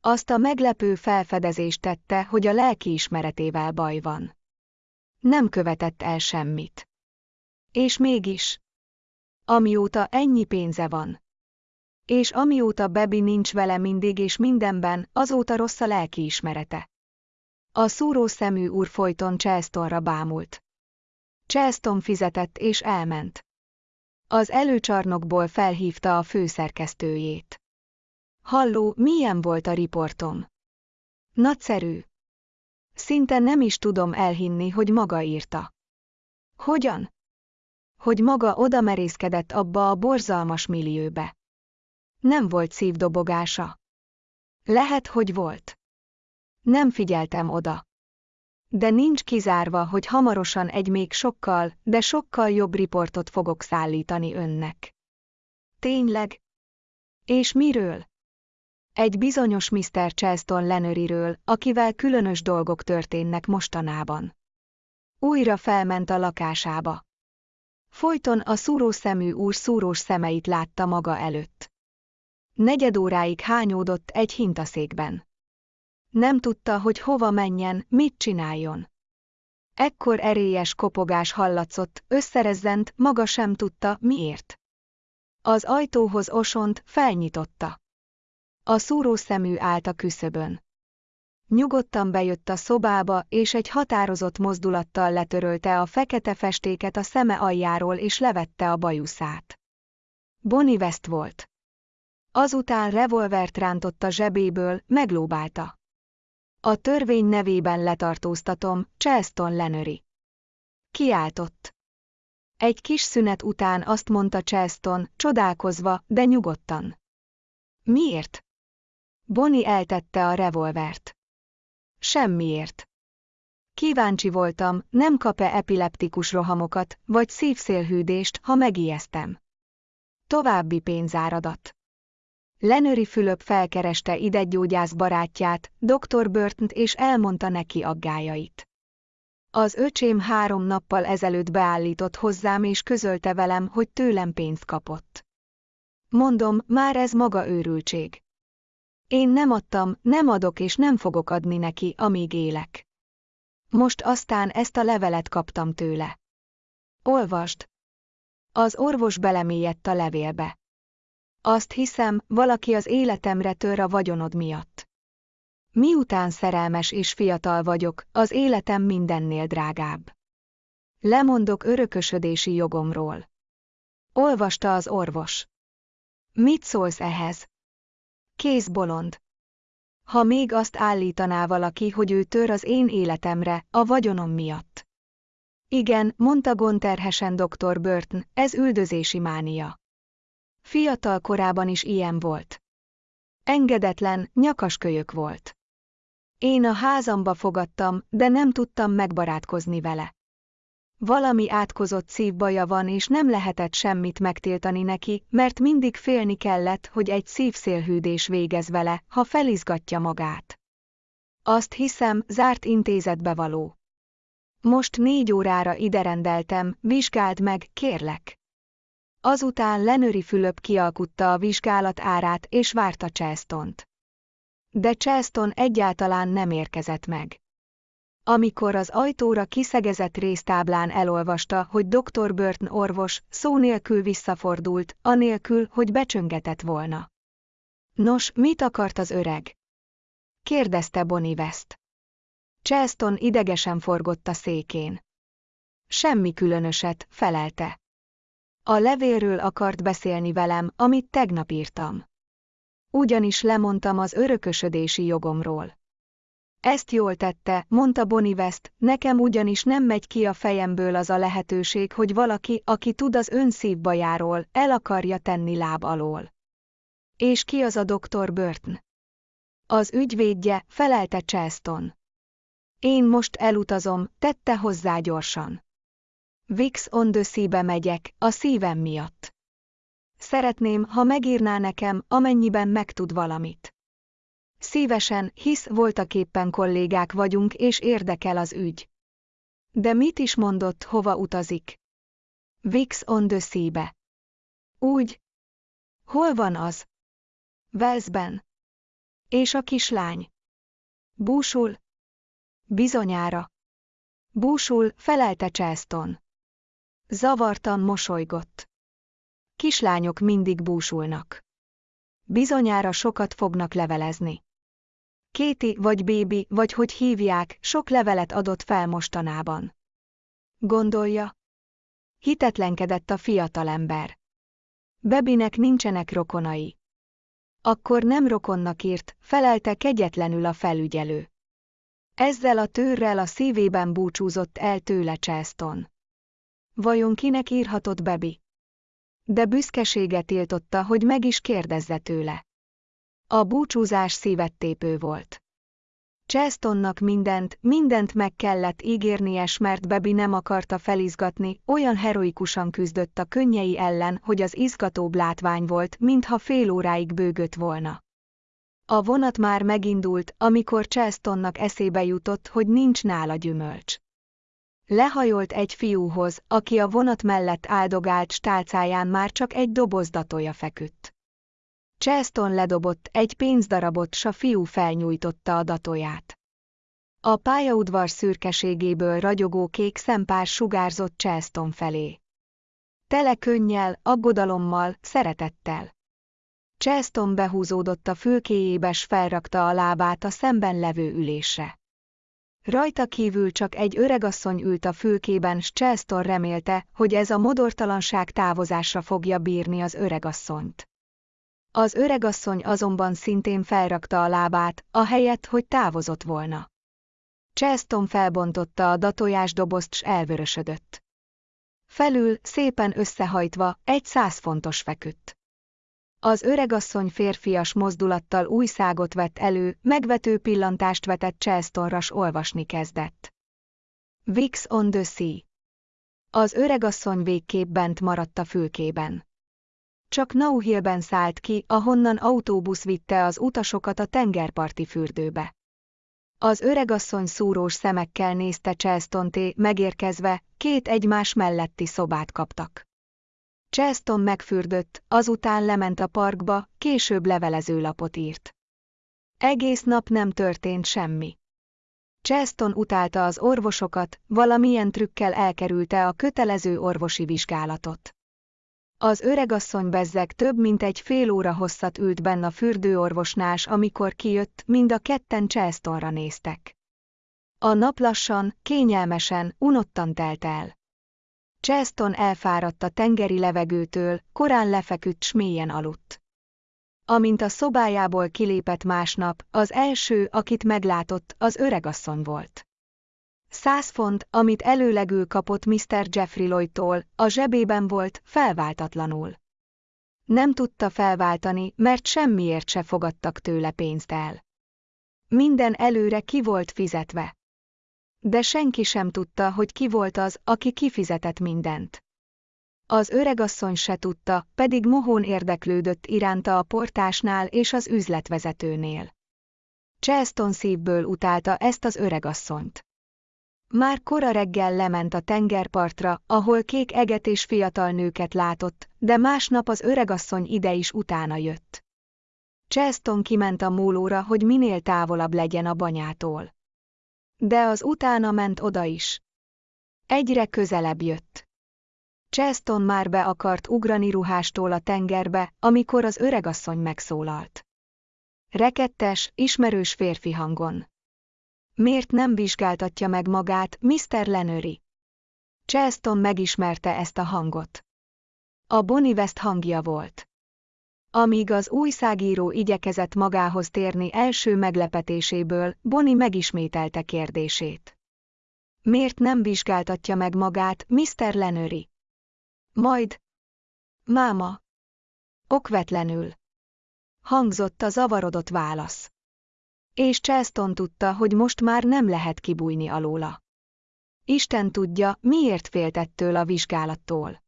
Azt a meglepő felfedezést tette, hogy a lelki ismeretével baj van. Nem követett el semmit. És mégis. Amióta ennyi pénze van. És amióta Bebi nincs vele mindig és mindenben, azóta rossz a lelki ismerete. A szúró szemű úr folyton Charlestonra bámult. Charleston fizetett és elment. Az előcsarnokból felhívta a főszerkesztőjét. Halló, milyen volt a riportom? Nagyszerű. Szinte nem is tudom elhinni, hogy maga írta. Hogyan? Hogy maga odamerészkedett abba a borzalmas millióbe. Nem volt szívdobogása. Lehet, hogy volt. Nem figyeltem oda. De nincs kizárva, hogy hamarosan egy még sokkal, de sokkal jobb riportot fogok szállítani önnek. Tényleg? És miről? Egy bizonyos Mr. Charleston Lenöriről, akivel különös dolgok történnek mostanában. Újra felment a lakásába. Folyton a szúrós szemű úr szúrós szemeit látta maga előtt. Negyed óráig hányódott egy hintaszékben. Nem tudta, hogy hova menjen, mit csináljon. Ekkor erélyes kopogás hallatszott, összerezzent, maga sem tudta, miért. Az ajtóhoz osont, felnyitotta. A szúrószemű állt a küszöbön. Nyugodtan bejött a szobába, és egy határozott mozdulattal letörölte a fekete festéket a szeme aljáról és levette a bajuszát. Bonnie West volt. Azután revolvert rántott a zsebéből, meglóbálta. A törvény nevében letartóztatom, Charleston Lenöri. Kiáltott. Egy kis szünet után azt mondta Charleston, csodálkozva, de nyugodtan. Miért? Bonnie eltette a revolvert. Semmiért. Kíváncsi voltam, nem kap-e epileptikus rohamokat, vagy szívszélhűdést, ha megijesztem. További pénzáradat. Lenöri Fülöp felkereste idegyógyász barátját, dr. Burton és elmondta neki aggájait. Az öcsém három nappal ezelőtt beállított hozzám és közölte velem, hogy tőlem pénzt kapott. Mondom, már ez maga őrültség. Én nem adtam, nem adok és nem fogok adni neki, amíg élek. Most aztán ezt a levelet kaptam tőle. Olvasd. Az orvos belemélyedt a levélbe. Azt hiszem, valaki az életemre tör a vagyonod miatt. Miután szerelmes és fiatal vagyok, az életem mindennél drágább. Lemondok örökösödési jogomról. Olvasta az orvos. Mit szólsz ehhez? Kész bolond. Ha még azt állítaná valaki, hogy ő tör az én életemre, a vagyonom miatt. Igen, mondta gonterhesen dr. Burton, ez üldözési mánia. Fiatal korában is ilyen volt. Engedetlen, nyakaskölyök volt. Én a házamba fogadtam, de nem tudtam megbarátkozni vele. Valami átkozott szívbaja van és nem lehetett semmit megtiltani neki, mert mindig félni kellett, hogy egy szívszélhűdés végez vele, ha felizgatja magát. Azt hiszem, zárt intézetbe való. Most négy órára ide rendeltem, vizsgáld meg, kérlek. Azután Lenöri Fülöp kialkutta a vizsgálat árát és várta Chestont. De Cheston egyáltalán nem érkezett meg. Amikor az ajtóra kiszegezett résztáblán elolvasta, hogy dr. Burton orvos, szó nélkül visszafordult, anélkül, hogy becsöngetett volna. Nos, mit akart az öreg? kérdezte Bonnie West. Cheston idegesen forgott a székén. Semmi különöset, felelte. A levélről akart beszélni velem, amit tegnap írtam. Ugyanis lemondtam az örökösödési jogomról. Ezt jól tette, mondta Bonnie West, nekem ugyanis nem megy ki a fejemből az a lehetőség, hogy valaki, aki tud az ön szívbajáról, el akarja tenni láb alól. És ki az a doktor Burton? Az ügyvédje, felelte Cheston. Én most elutazom, tette hozzá gyorsan. Vix on the megyek, a szívem miatt. Szeretném, ha megírná nekem, amennyiben megtud valamit. Szívesen, hisz voltaképpen kollégák vagyunk és érdekel az ügy. De mit is mondott, hova utazik? Vix on the sea-be. Úgy. Hol van az? Velszben. És a kislány? Búsul? Bizonyára. Búsul, felelte Cheston. Zavartan mosolygott. Kislányok mindig búsulnak. Bizonyára sokat fognak levelezni. Kéti vagy bébi, vagy hogy hívják, sok levelet adott fel mostanában. Gondolja? Hitetlenkedett a fiatalember. Bebinek nincsenek rokonai. Akkor nem rokonnak írt, felelte kegyetlenül a felügyelő. Ezzel a tőrrel a szívében búcsúzott el tőle Cheston. Vajon kinek írhatott Bebi? De büszkesége tiltotta, hogy meg is kérdezze tőle. A búcsúzás szívettépő volt. Chestonnak mindent, mindent meg kellett ígérnie, mert Bebi nem akarta felizgatni, olyan heroikusan küzdött a könnyei ellen, hogy az izgatóbb látvány volt, mintha fél óráig bőgött volna. A vonat már megindult, amikor Chestonnak eszébe jutott, hogy nincs nála gyümölcs. Lehajolt egy fiúhoz, aki a vonat mellett áldogált stálcáján már csak egy dobozdatója feküdt. Cheston ledobott egy pénzdarabot, s a fiú felnyújtotta a datóját. A pályaudvar szürkeségéből ragyogó kék szempár sugárzott Cheston felé. Tele könnyel, aggodalommal, szeretettel. Cheston behúzódott a fülkéjébe s felrakta a lábát a szemben levő ülésre. Rajta kívül csak egy öregasszony ült a fülkében, s Cheston remélte, hogy ez a modortalanság távozásra fogja bírni az öregasszonyt. Az öregasszony azonban szintén felrakta a lábát, ahelyett, hogy távozott volna. Cheston felbontotta a datojásdobozt s elvörösödött. Felül, szépen összehajtva, egy száz fontos feküdt. Az öregasszony férfias mozdulattal új szágot vett elő, megvető pillantást vetett Chelstonra s olvasni kezdett. Vix on the sea. Az öregasszony végképp bent maradt a fülkében. Csak Nauhillben szállt ki, ahonnan autóbusz vitte az utasokat a tengerparti fürdőbe. Az öregasszony szúrós szemekkel nézte Chelstonté, megérkezve, két egymás melletti szobát kaptak. Cheston megfürdött, azután lement a parkba, később levelezőlapot írt. Egész nap nem történt semmi. Cheston utálta az orvosokat, valamilyen trükkel elkerülte a kötelező orvosi vizsgálatot. Az öregasszony bezzeg több mint egy fél óra hosszat ült benn a fürdőorvosnás, amikor kijött, mind a ketten Chestonra néztek. A nap lassan, kényelmesen, unottan telt el. Cheston elfáradt a tengeri levegőtől, korán lefeküdt s mélyen aludt. Amint a szobájából kilépett másnap, az első, akit meglátott, az öregasszony volt. Száz font, amit előlegül kapott Mr. Jeffrey Lloydtól, a zsebében volt, felváltatlanul. Nem tudta felváltani, mert semmiért se fogadtak tőle pénzt el. Minden előre ki volt fizetve. De senki sem tudta, hogy ki volt az, aki kifizetett mindent. Az öregasszony se tudta, pedig mohón érdeklődött iránta a portásnál és az üzletvezetőnél. Charleston szívből utálta ezt az öregasszonyt. Már kora reggel lement a tengerpartra, ahol kék eget és fiatal nőket látott, de másnap az öregasszony ide is utána jött. Charleston kiment a mólóra, hogy minél távolabb legyen a banyától. De az utána ment oda is. Egyre közelebb jött. Charleston már be akart ugrani ruhástól a tengerbe, amikor az öregasszony megszólalt. Rekettes, ismerős férfi hangon. Miért nem vizsgáltatja meg magát, Mr. Lenöri? Charleston megismerte ezt a hangot. A Bonnie West hangja volt. Amíg az újságíró igyekezett magához térni első meglepetéséből, Bonnie megismételte kérdését. Miért nem vizsgáltatja meg magát, Mr. Lenöri? Majd. Máma. Okvetlenül. Hangzott a zavarodott válasz. És Charleston tudta, hogy most már nem lehet kibújni alóla. Isten tudja, miért féltettől a vizsgálattól.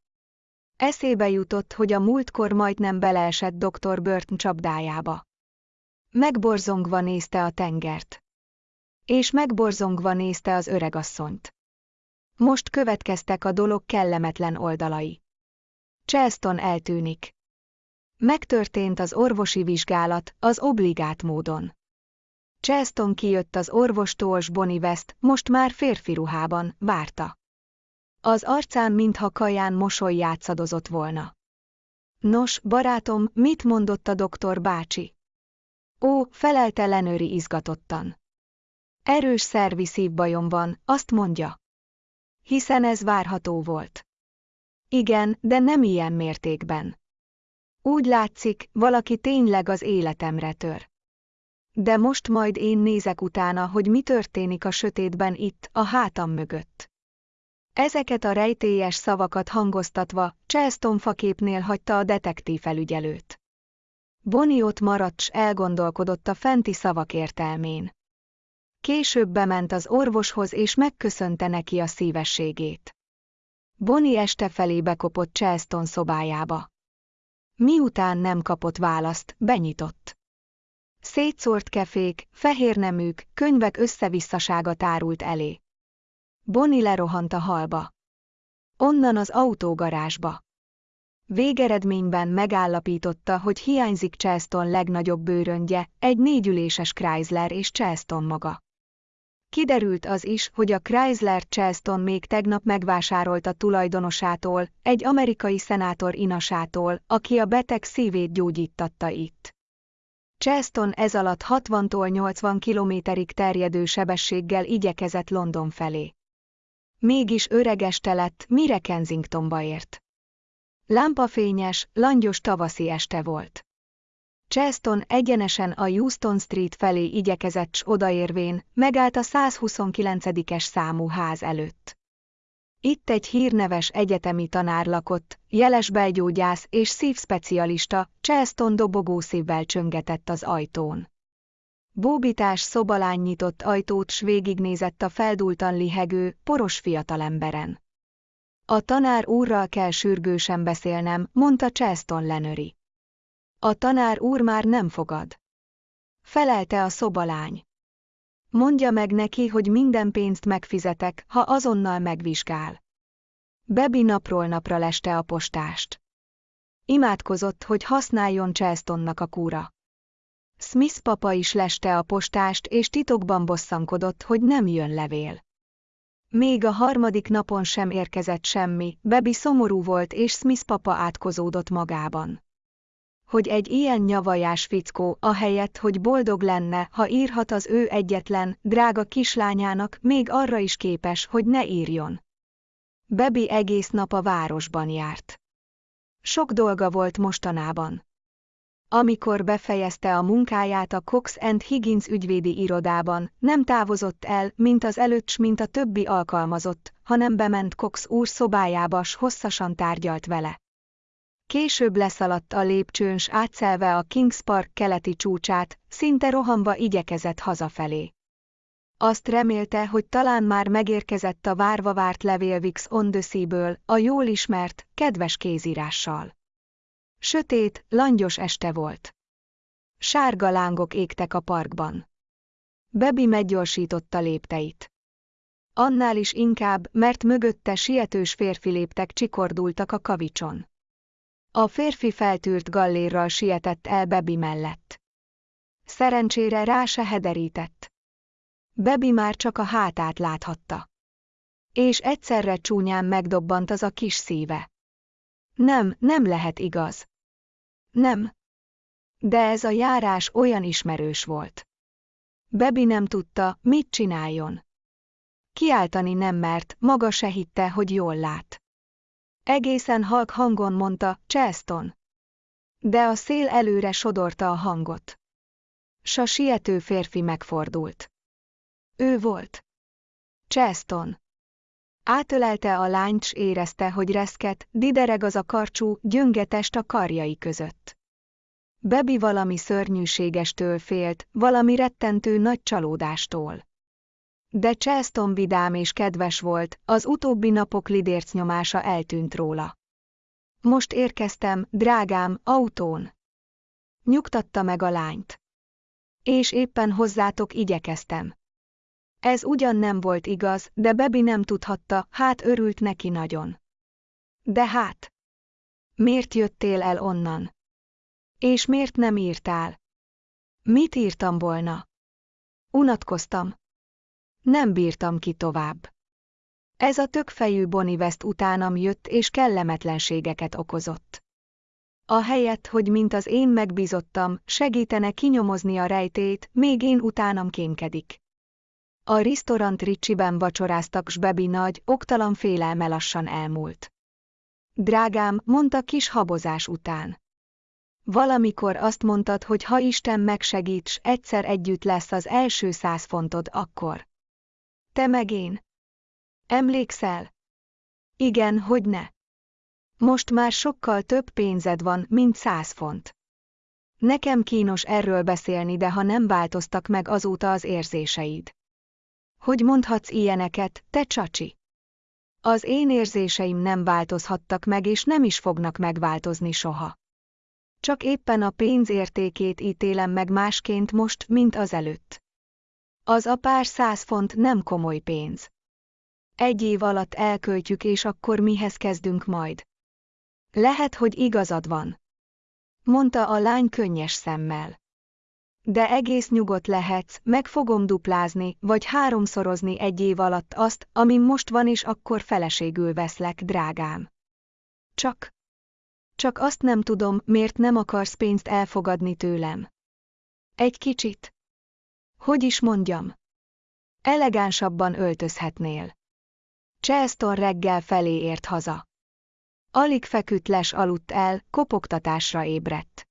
Eszébe jutott, hogy a múltkor majdnem beleesett dr. Burton csapdájába. Megborzongva nézte a tengert. És megborzongva nézte az öregasszonyt. Most következtek a dolog kellemetlen oldalai. Charleston eltűnik. Megtörtént az orvosi vizsgálat, az obligát módon. Charleston kijött az orvostól s Bonnie West, most már férfi ruhában, várta. Az arcán mintha kaján mosoly játszadozott volna. Nos, barátom, mit mondott a doktor bácsi? Ó, felelte Lenőri izgatottan. Erős szervi szívbajom van, azt mondja. Hiszen ez várható volt. Igen, de nem ilyen mértékben. Úgy látszik, valaki tényleg az életemre tör. De most majd én nézek utána, hogy mi történik a sötétben itt, a hátam mögött. Ezeket a rejtélyes szavakat hangoztatva, Charleston faképnél hagyta a detektív felügyelőt. Bonnie ott maradt s elgondolkodott a fenti szavak értelmén. Később bement az orvoshoz és megköszönte neki a szívességét. Bonnie este felé bekopott Charleston szobájába. Miután nem kapott választ, benyitott. Szétszórt kefék, fehérneműk, könyvek összevisszasága tárult elé. Bonnie lerohant a halba. Onnan az autógarázsba. Végeredményben megállapította, hogy hiányzik Charleston legnagyobb bőröngye, egy négyüléses Chrysler és Charleston maga. Kiderült az is, hogy a Chrysler Charleston még tegnap megvásárolta tulajdonosától, egy amerikai szenátor inasától, aki a beteg szívét gyógyítatta itt. Charleston ez alatt 60-tól 80 kilométerig terjedő sebességgel igyekezett London felé. Mégis öregeste lett, mire Kensingtonba ért. Lámpafényes, langyos tavaszi este volt. Charleston egyenesen a Houston Street felé igyekezett s odaérvén, megállt a 129-es számú ház előtt. Itt egy hírneves egyetemi tanár lakott, jeles belgyógyász és szívspecialista, Charleston dobogó szívvel csöngetett az ajtón. Bóbitás szobalány nyitott ajtót s végignézett a feldultan lihegő, poros fiatalemberen. A tanár úrral kell sürgősen beszélnem, mondta Charleston Lenöri. A tanár úr már nem fogad. Felelte a szobalány. Mondja meg neki, hogy minden pénzt megfizetek, ha azonnal megvizsgál. Bebi napról napra leste a postást. Imádkozott, hogy használjon Charlestonnak a kúra. Smith papa is leste a postást és titokban bosszankodott, hogy nem jön levél. Még a harmadik napon sem érkezett semmi, Bebi szomorú volt és Smith papa átkozódott magában hogy egy ilyen nyavajás fickó, ahelyett, hogy boldog lenne, ha írhat az ő egyetlen, drága kislányának, még arra is képes, hogy ne írjon. Bebi egész nap a városban járt. Sok dolga volt mostanában. Amikor befejezte a munkáját a Cox and Higgins ügyvédi irodában, nem távozott el, mint az előtt, mint a többi alkalmazott, hanem bement Cox úr szobájába, s hosszasan tárgyalt vele. Később leszaladt a lépcsőn, s átszelve a Kings Park keleti csúcsát, szinte rohamba igyekezett hazafelé. Azt remélte, hogy talán már megérkezett a várva várt levél Vix on the Sea-ből, a jól ismert, kedves kézírással. Sötét, langyos este volt. Sárga lángok égtek a parkban. Bebi meggyorsította lépteit. Annál is inkább, mert mögötte sietős férfi léptek csikordultak a kavicson. A férfi feltűrt gallérral sietett el Bebi mellett. Szerencsére rá se hederített. Bebi már csak a hátát láthatta. És egyszerre csúnyán megdobbant az a kis szíve. Nem, nem lehet igaz. Nem. De ez a járás olyan ismerős volt. Bebi nem tudta, mit csináljon. Kiáltani nem mert, maga se hitte, hogy jól lát. Egészen halk hangon mondta, Cheston. De a szél előre sodorta a hangot. S a siető férfi megfordult. Ő volt. Cheston. Átölelte a lányt s érezte, hogy reszket, didereg az a karcsú, gyöngetest a karjai között. Bebi valami szörnyűségestől félt, valami rettentő nagy csalódástól. De Cheston vidám és kedves volt, az utóbbi napok lidérc nyomása eltűnt róla. Most érkeztem, drágám, autón. Nyugtatta meg a lányt. És éppen hozzátok igyekeztem. Ez ugyan nem volt igaz, de Bebi nem tudhatta, hát örült neki nagyon. De hát. Miért jöttél el onnan? És miért nem írtál? Mit írtam volna? Unatkoztam. Nem bírtam ki tovább. Ez a tökfejű Bonnie utánam jött és kellemetlenségeket okozott. A helyet, hogy mint az én megbízottam, segítene kinyomozni a rejtét, még én utánam kémkedik. A restaurant Ricsiben vacsoráztak, s Bebi nagy, oktalan félelme lassan elmúlt. Drágám, mondta kis habozás után. Valamikor azt mondtad, hogy ha Isten megsegíts, egyszer együtt lesz az első száz fontod akkor. Te meg én. Emlékszel? Igen, hogy ne. Most már sokkal több pénzed van, mint száz font. Nekem kínos erről beszélni, de ha nem változtak meg azóta az érzéseid. Hogy mondhatsz ilyeneket, te csacsi? Az én érzéseim nem változhattak meg és nem is fognak megváltozni soha. Csak éppen a pénz értékét ítélem meg másként most, mint azelőtt. Az a pár száz font nem komoly pénz. Egy év alatt elköltjük és akkor mihez kezdünk majd. Lehet, hogy igazad van. Mondta a lány könnyes szemmel. De egész nyugodt lehetsz, meg fogom duplázni, vagy háromszorozni egy év alatt azt, ami most van és akkor feleségül veszlek, drágám. Csak. Csak azt nem tudom, miért nem akarsz pénzt elfogadni tőlem. Egy kicsit. Hogy is mondjam? Elegánsabban öltözhetnél. Chelston reggel felé ért haza. Alig feküdt les aludt el, kopogtatásra ébredt.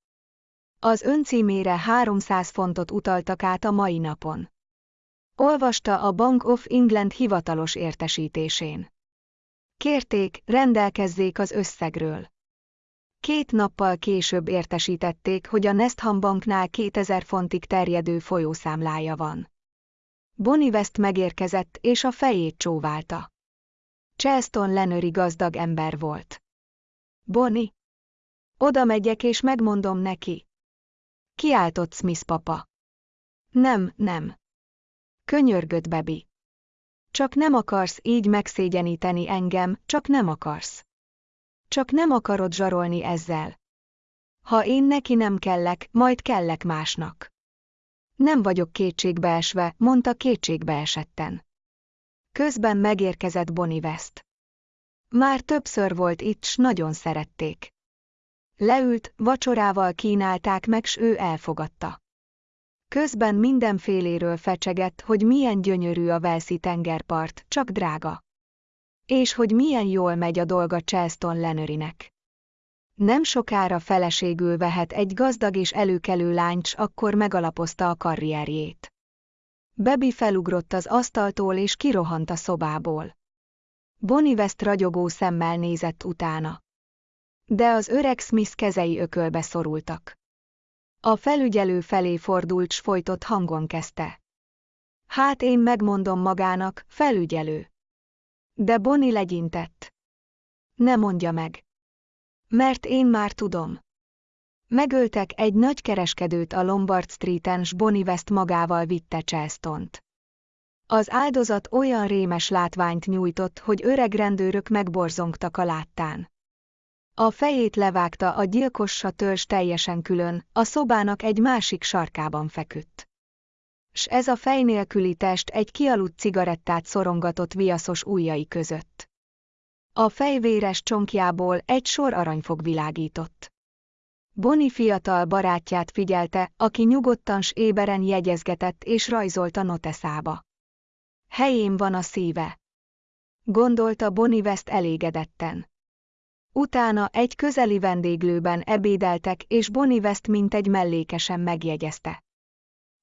Az öncímére 300 fontot utaltak át a mai napon. Olvasta a Bank of England hivatalos értesítésén. Kérték, rendelkezzék az összegről. Két nappal később értesítették, hogy a Nestham Banknál 2000 fontig terjedő folyószámlája van. Bonnie West megérkezett és a fejét csóválta. Chelston Lenöri gazdag ember volt. Bonnie? Oda megyek és megmondom neki. Kiáltott Smith papa. Nem, nem. Könyörgött Bebi. Csak nem akarsz így megszégyeníteni engem, csak nem akarsz. Csak nem akarod zsarolni ezzel. Ha én neki nem kellek, majd kellek másnak. Nem vagyok kétségbeesve, mondta kétségbeesetten. Közben megérkezett Bonnie West. Már többször volt itt, s nagyon szerették. Leült, vacsorával kínálták meg, s ő elfogadta. Közben mindenféléről fecsegett, hogy milyen gyönyörű a Velszi tengerpart, csak drága. És hogy milyen jól megy a dolga Chelston Lenörinek. Nem sokára feleségül vehet egy gazdag és előkelő lányt, akkor megalapozta a karrierjét. Bebi felugrott az asztaltól és kirohant a szobából. Bonnie West ragyogó szemmel nézett utána. De az öreg Smith kezei ökölbe szorultak. A felügyelő felé fordult s folytott hangon kezdte. Hát én megmondom magának, felügyelő. De Bonnie legyintett. Ne mondja meg. Mert én már tudom. Megöltek egy nagy kereskedőt a Lombard Street-en s Bonnie West magával vitte Charleston-t. Az áldozat olyan rémes látványt nyújtott, hogy öreg rendőrök megborzongtak a láttán. A fejét levágta a gyilkossa törzs teljesen külön, a szobának egy másik sarkában feküdt. S ez a fej nélküli test egy kialudt cigarettát szorongatott viaszos ujjai között. A fejvéres csonkjából egy sor aranyfog világított. Boni fiatal barátját figyelte, aki nyugodtan s éberen jegyezgetett és rajzolt a noteszába. Helyén van a szíve. Gondolta Boni West elégedetten. Utána egy közeli vendéglőben ebédeltek és Boni West egy mellékesen megjegyezte.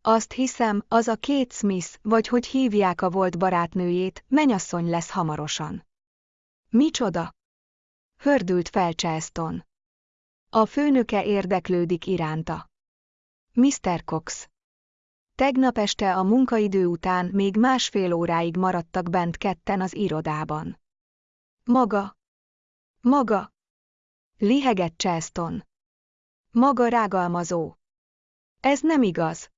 Azt hiszem, az a két Smith, vagy hogy hívják a volt barátnőjét, menyasszony lesz hamarosan. Micsoda? Hördült fel Charleston. A főnöke érdeklődik iránta. Mr. Cox. Tegnap este a munkaidő után még másfél óráig maradtak bent ketten az irodában. Maga. Maga. Lihegett Charleston. Maga rágalmazó. Ez nem igaz.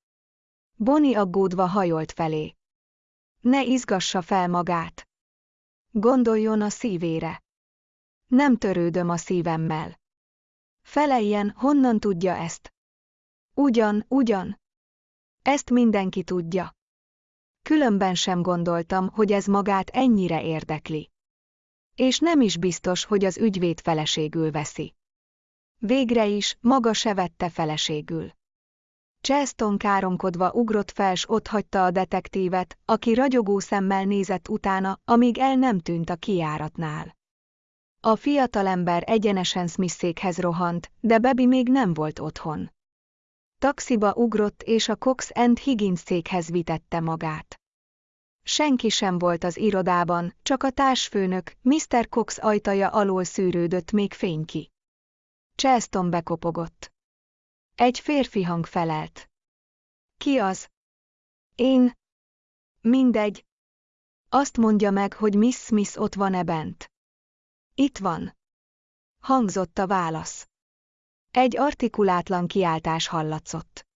Boni aggódva hajolt felé. Ne izgassa fel magát. Gondoljon a szívére. Nem törődöm a szívemmel. Feleljen, honnan tudja ezt? Ugyan, ugyan. Ezt mindenki tudja. Különben sem gondoltam, hogy ez magát ennyire érdekli. És nem is biztos, hogy az ügyvéd feleségül veszi. Végre is, maga se vette feleségül. Cheston káromkodva ugrott fel s otthagyta a detektívet, aki ragyogó szemmel nézett utána, amíg el nem tűnt a kiáratnál. A fiatalember egyenesen Smithszékhez rohant, de Bebi még nem volt otthon. Taxiba ugrott és a Cox and Higgins székhez vitette magát. Senki sem volt az irodában, csak a társfőnök, Mr. Cox ajtaja alól szűrődött még fényki. Cheston bekopogott. Egy férfi hang felelt. Ki az? Én. Mindegy. Azt mondja meg, hogy Miss Smith ott van-e bent. Itt van. Hangzott a válasz. Egy artikulátlan kiáltás hallatszott.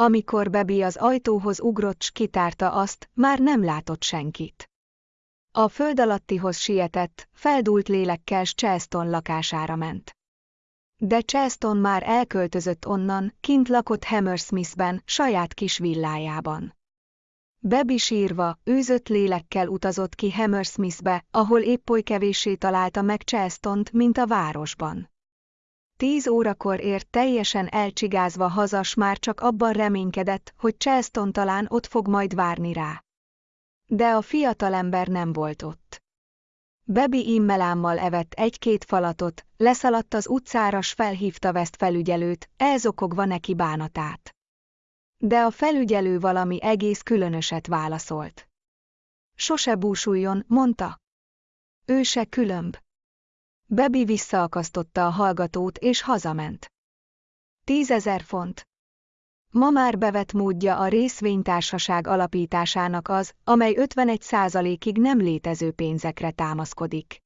Amikor Bebi az ajtóhoz ugrott s kitárta azt, már nem látott senkit. A föld alattihoz sietett, feldult lélekkel s Charleston lakására ment. De Charleston már elköltözött onnan, kint lakott Hammersmithben, saját kis villájában. Bebi sírva, őzött lélekkel utazott ki Hammersmithbe, ahol épp oly kevéssé találta meg Charleston-t, mint a városban. Tíz órakor ért teljesen elcsigázva hazas már csak abban reménykedett, hogy Charleston talán ott fog majd várni rá. De a fiatalember nem volt ott. Bebi immelámmal evett egy-két falatot, leszaladt az utcára s felhívta West felügyelőt, elzokogva neki bánatát. De a felügyelő valami egész különöset válaszolt. Sose búsuljon, mondta. Ő se különb. Bebi visszaakasztotta a hallgatót és hazament. Tízezer font. Ma már bevett módja a részvénytársaság alapításának az, amely 51 százalékig nem létező pénzekre támaszkodik.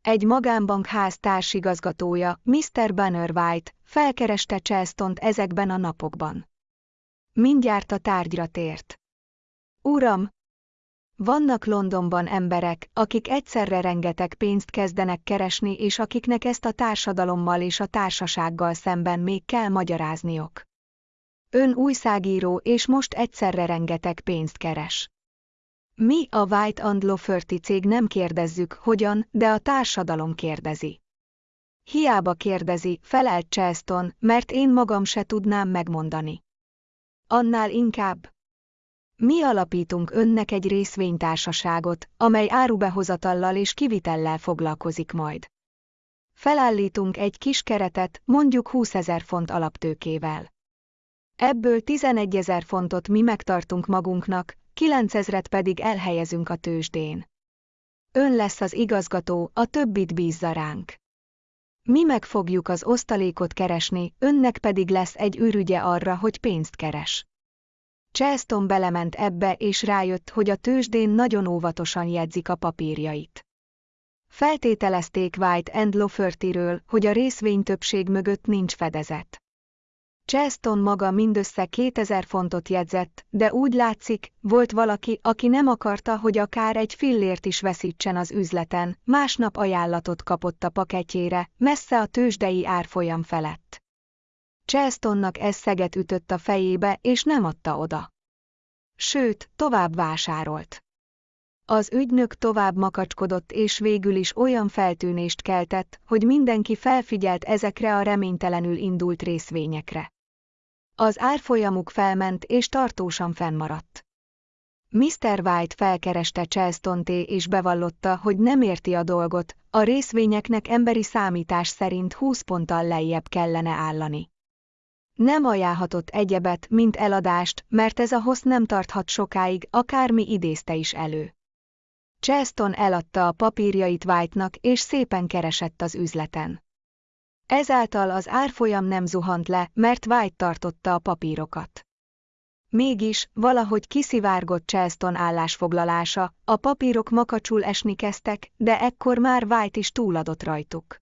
Egy magánbank ház társigazgatója, Mr. Banner White, felkereste Charleston ezekben a napokban. Mindjárt a tárgyra tért. Uram, vannak Londonban emberek, akik egyszerre rengeteg pénzt kezdenek keresni és akiknek ezt a társadalommal és a társasággal szemben még kell magyarázniok. Ön újságíró és most egyszerre rengeteg pénzt keres. Mi a White and Lofferty cég nem kérdezzük, hogyan, de a társadalom kérdezi. Hiába kérdezi, felelt Charleston, mert én magam se tudnám megmondani. Annál inkább. Mi alapítunk önnek egy részvénytársaságot, amely árubehozatallal és kivitellel foglalkozik majd. Felállítunk egy kis keretet, mondjuk 20 ezer font alaptőkével. Ebből 11 ezer fontot mi megtartunk magunknak, 9 ezret pedig elhelyezünk a tőzsdén. Ön lesz az igazgató, a többit bízza ránk. Mi meg fogjuk az osztalékot keresni, önnek pedig lesz egy ürügye arra, hogy pénzt keres. Charleston belement ebbe és rájött, hogy a tőzsdén nagyon óvatosan jegyzik a papírjait. Feltételezték White and Lofferty-ről, hogy a részvény többség mögött nincs fedezet. Cheston maga mindössze 2000 fontot jegyzett, de úgy látszik, volt valaki, aki nem akarta, hogy akár egy fillért is veszítsen az üzleten, másnap ajánlatot kapott a paketjére, messze a tőzsdei árfolyam felett. Chestonnak ez szeget ütött a fejébe, és nem adta oda. Sőt, tovább vásárolt. Az ügynök tovább makacskodott és végül is olyan feltűnést keltett, hogy mindenki felfigyelt ezekre a reménytelenül indult részvényekre. Az árfolyamuk felment és tartósan fennmaradt. Mr. White felkereste Charleston és bevallotta, hogy nem érti a dolgot, a részvényeknek emberi számítás szerint 20 ponttal lejjebb kellene állani. Nem ajánlhatott egyebet, mint eladást, mert ez a hossz nem tarthat sokáig, akármi idézte is elő. Charleston eladta a papírjait White-nak és szépen keresett az üzleten. Ezáltal az árfolyam nem zuhant le, mert White tartotta a papírokat. Mégis, valahogy kiszivárgott Charleston állásfoglalása, a papírok makacsul esni kezdtek, de ekkor már White is túladott rajtuk.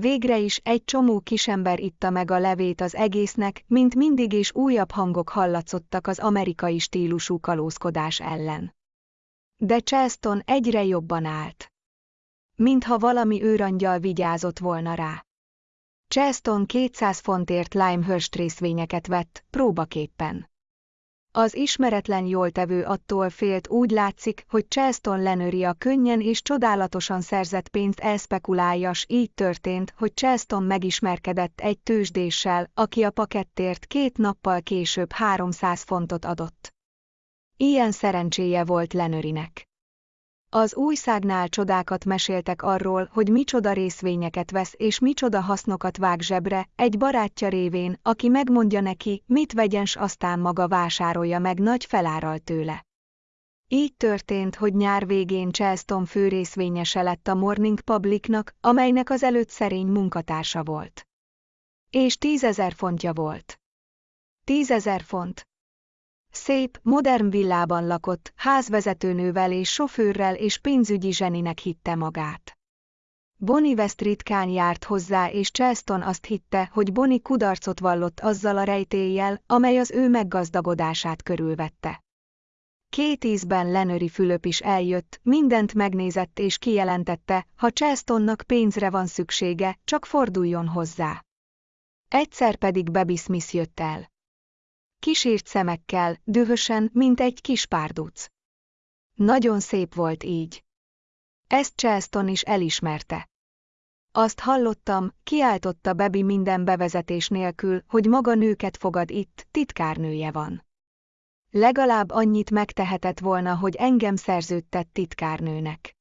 Végre is egy csomó kisember itta meg a levét az egésznek, mint mindig és újabb hangok hallatszottak az amerikai stílusú kalózkodás ellen. De Charleston egyre jobban állt. Mintha valami őrangyal vigyázott volna rá. Charleston 200 fontért Limehurst részvényeket vett, próbaképpen. Az ismeretlen jól tevő attól félt úgy látszik, hogy Charleston lenőri a könnyen és csodálatosan szerzett pénzt elspekulálja, s így történt, hogy Charleston megismerkedett egy tőzsdéssel, aki a pakettért két nappal később 300 fontot adott. Ilyen szerencséje volt Lenörinek. Az újszágnál csodákat meséltek arról, hogy micsoda részvényeket vesz és micsoda hasznokat vág zsebre, egy barátja révén, aki megmondja neki, mit vegyen s aztán maga vásárolja meg nagy felárral tőle. Így történt, hogy nyár végén Charleston főrészvényese lett a Morning Publicnak, amelynek az előtt szerény munkatársa volt. És tízezer fontja volt. Tízezer font, Szép, modern villában lakott, házvezetőnővel és sofőrrel és pénzügyi zseninek hitte magát. Bonnie West ritkán járt hozzá és Charleston azt hitte, hogy Bonnie kudarcot vallott azzal a rejtéllyel, amely az ő meggazdagodását körülvette. Két ízben Lenöri Fülöp is eljött, mindent megnézett és kijelentette, ha Charlestonnak pénzre van szüksége, csak forduljon hozzá. Egyszer pedig Baby Smith jött el kisírt szemekkel, dühösen, mint egy kis párduc. Nagyon szép volt így. Ezt Charleston is elismerte. Azt hallottam, kiáltotta Bebi minden bevezetés nélkül, hogy maga nőket fogad itt, titkárnője van. Legalább annyit megtehetett volna, hogy engem szerződtett titkárnőnek.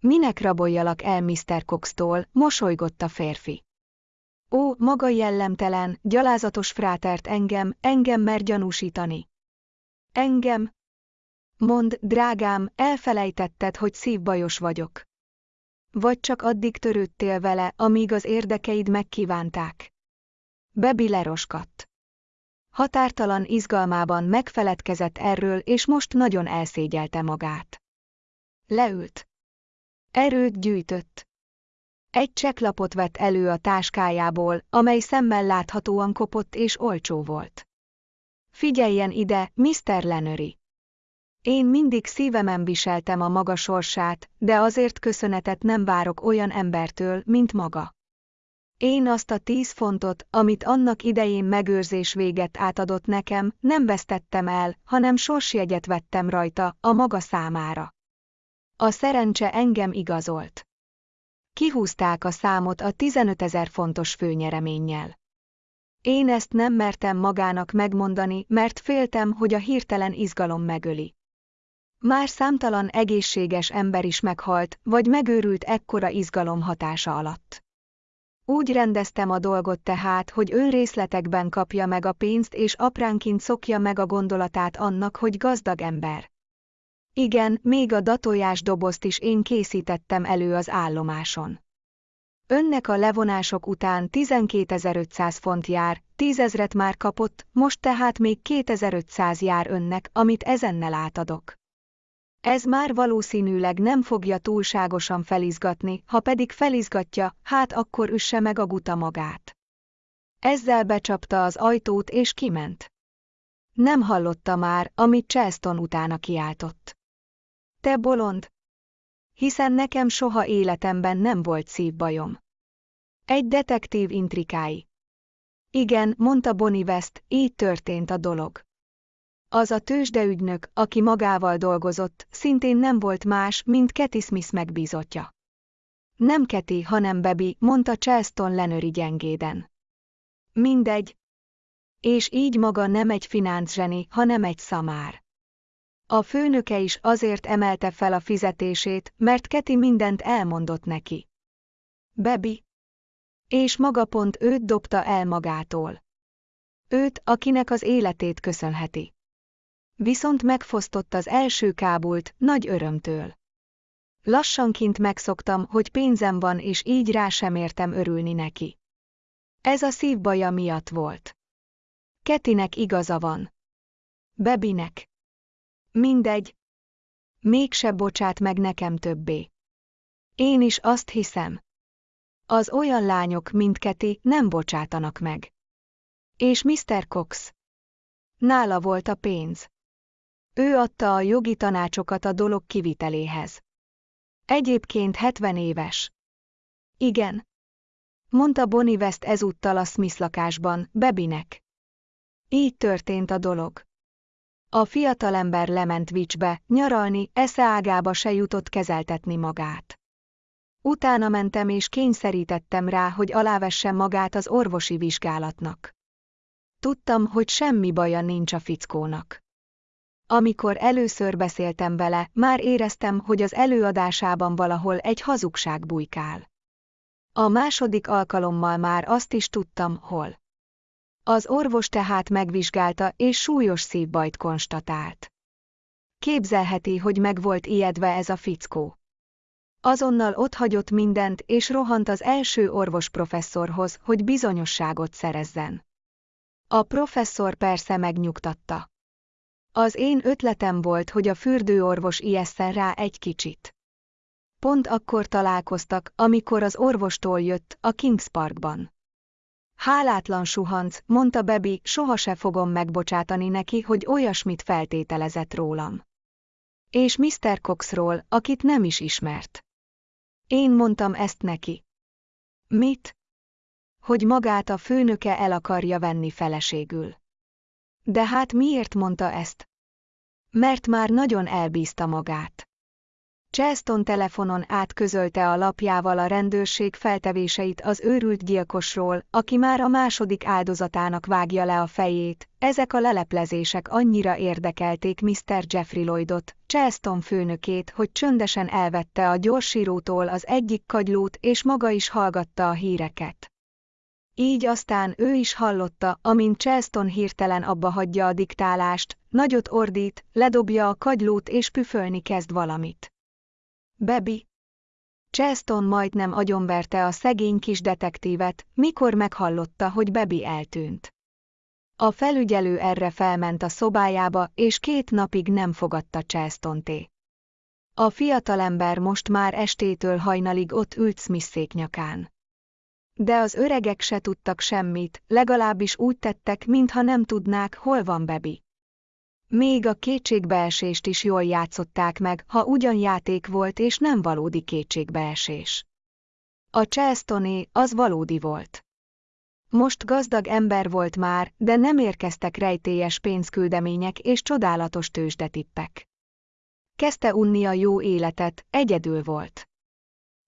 Minek raboljalak el Mr. Cox-tól, mosolygott a férfi. Ó, maga jellemtelen, gyalázatos frátert engem, engem mer gyanúsítani. Engem? Mond, drágám, elfelejtetted, hogy szívbajos vagyok. Vagy csak addig törődtél vele, amíg az érdekeid megkívánták. Bebi leroskadt. Határtalan izgalmában megfeledkezett erről, és most nagyon elszégyelte magát. Leült. Erőt gyűjtött. Egy cseklapot vett elő a táskájából, amely szemmel láthatóan kopott és olcsó volt. Figyeljen ide, Mr. Lenöri! Én mindig szívemen viseltem a maga sorsát, de azért köszönetet nem várok olyan embertől, mint maga. Én azt a tíz fontot, amit annak idején megőrzés véget átadott nekem, nem vesztettem el, hanem sorsjegyet vettem rajta, a maga számára. A szerencse engem igazolt. Kihúzták a számot a 15 ezer fontos főnyereménnyel. Én ezt nem mertem magának megmondani, mert féltem, hogy a hirtelen izgalom megöli. Már számtalan egészséges ember is meghalt, vagy megőrült ekkora izgalom hatása alatt. Úgy rendeztem a dolgot tehát, hogy részletekben kapja meg a pénzt és apránként szokja meg a gondolatát annak, hogy gazdag ember. Igen, még a datójás dobozt is én készítettem elő az állomáson. Önnek a levonások után 12.500 font jár, tízezret már kapott, most tehát még 2500 jár önnek, amit ezennel átadok. Ez már valószínűleg nem fogja túlságosan felizgatni, ha pedig felizgatja, hát akkor üsse meg a guta magát. Ezzel becsapta az ajtót és kiment. Nem hallotta már, amit Chelston utána kiáltott. Te bolond! Hiszen nekem soha életemben nem volt szívbajom. Egy detektív intrikái. Igen, mondta Bonnie West, így történt a dolog. Az a tőzsdeügynök, aki magával dolgozott, szintén nem volt más, mint Kathy Smith megbízottja. Nem Keti, hanem Bebi, mondta Charleston Lenöri gyengéden. Mindegy. És így maga nem egy finanszseni, hanem egy szamár. A főnöke is azért emelte fel a fizetését, mert Keti mindent elmondott neki. Bebi. És maga pont őt dobta el magától. Őt, akinek az életét köszönheti. Viszont megfosztott az első kábult, nagy örömtől. Lassanként megszoktam, hogy pénzem van és így rá sem értem örülni neki. Ez a szívbaja miatt volt. Ketinek igaza van. Bebinek. Mindegy. Mégse bocsát meg nekem többé. Én is azt hiszem. Az olyan lányok, mint Keti, nem bocsátanak meg. És Mr. Cox. Nála volt a pénz. Ő adta a jogi tanácsokat a dolog kiviteléhez. Egyébként 70 éves. Igen. Mondta Bonnie West ezúttal a Smith lakásban, Bebinek. Így történt a dolog. A fiatalember lement Vicsbe, nyaralni, esze ágába se jutott kezeltetni magát. Utána mentem és kényszerítettem rá, hogy alávessem magát az orvosi vizsgálatnak. Tudtam, hogy semmi baja nincs a fickónak. Amikor először beszéltem vele, már éreztem, hogy az előadásában valahol egy hazugság bujkál. A második alkalommal már azt is tudtam, hol. Az orvos tehát megvizsgálta és súlyos szívbajt konstatált. Képzelheti, hogy meg volt ijedve ez a fickó. Azonnal otthagyott mindent és rohant az első orvos professzorhoz, hogy bizonyosságot szerezzen. A professzor persze megnyugtatta. Az én ötletem volt, hogy a fürdőorvos ijesszen rá egy kicsit. Pont akkor találkoztak, amikor az orvostól jött, a Kings Parkban. Hálátlan suhanc, mondta Bebi, soha se fogom megbocsátani neki, hogy olyasmit feltételezett rólam. És Mr. Coxról, akit nem is ismert. Én mondtam ezt neki. Mit? Hogy magát a főnöke el akarja venni feleségül. De hát miért mondta ezt? Mert már nagyon elbízta magát. Charleston telefonon átközölte a lapjával a rendőrség feltevéseit az őrült gyilkosról, aki már a második áldozatának vágja le a fejét. Ezek a leleplezések annyira érdekelték Mr. Jeffrey Lloydot, Charleston főnökét, hogy csöndesen elvette a gyorsírótól az egyik kagylót és maga is hallgatta a híreket. Így aztán ő is hallotta, amint Charleston hirtelen abba hagyja a diktálást, nagyot ordít, ledobja a kagylót és püfölni kezd valamit. Bebi. Charleston majdnem agyonverte a szegény kis detektívet, mikor meghallotta, hogy Bebi eltűnt. A felügyelő erre felment a szobájába, és két napig nem fogadta Charleston-té. A fiatalember most már estétől hajnalig ott ült Smith nyakán. De az öregek se tudtak semmit, legalábbis úgy tettek, mintha nem tudnák, hol van Bebi. Még a kétségbeesést is jól játszották meg, ha ugyan játék volt és nem valódi kétségbeesés. A Charlestoné az valódi volt. Most gazdag ember volt már, de nem érkeztek rejtélyes pénzküldemények és csodálatos tőzsdetippek. Kezdte unni a jó életet, egyedül volt.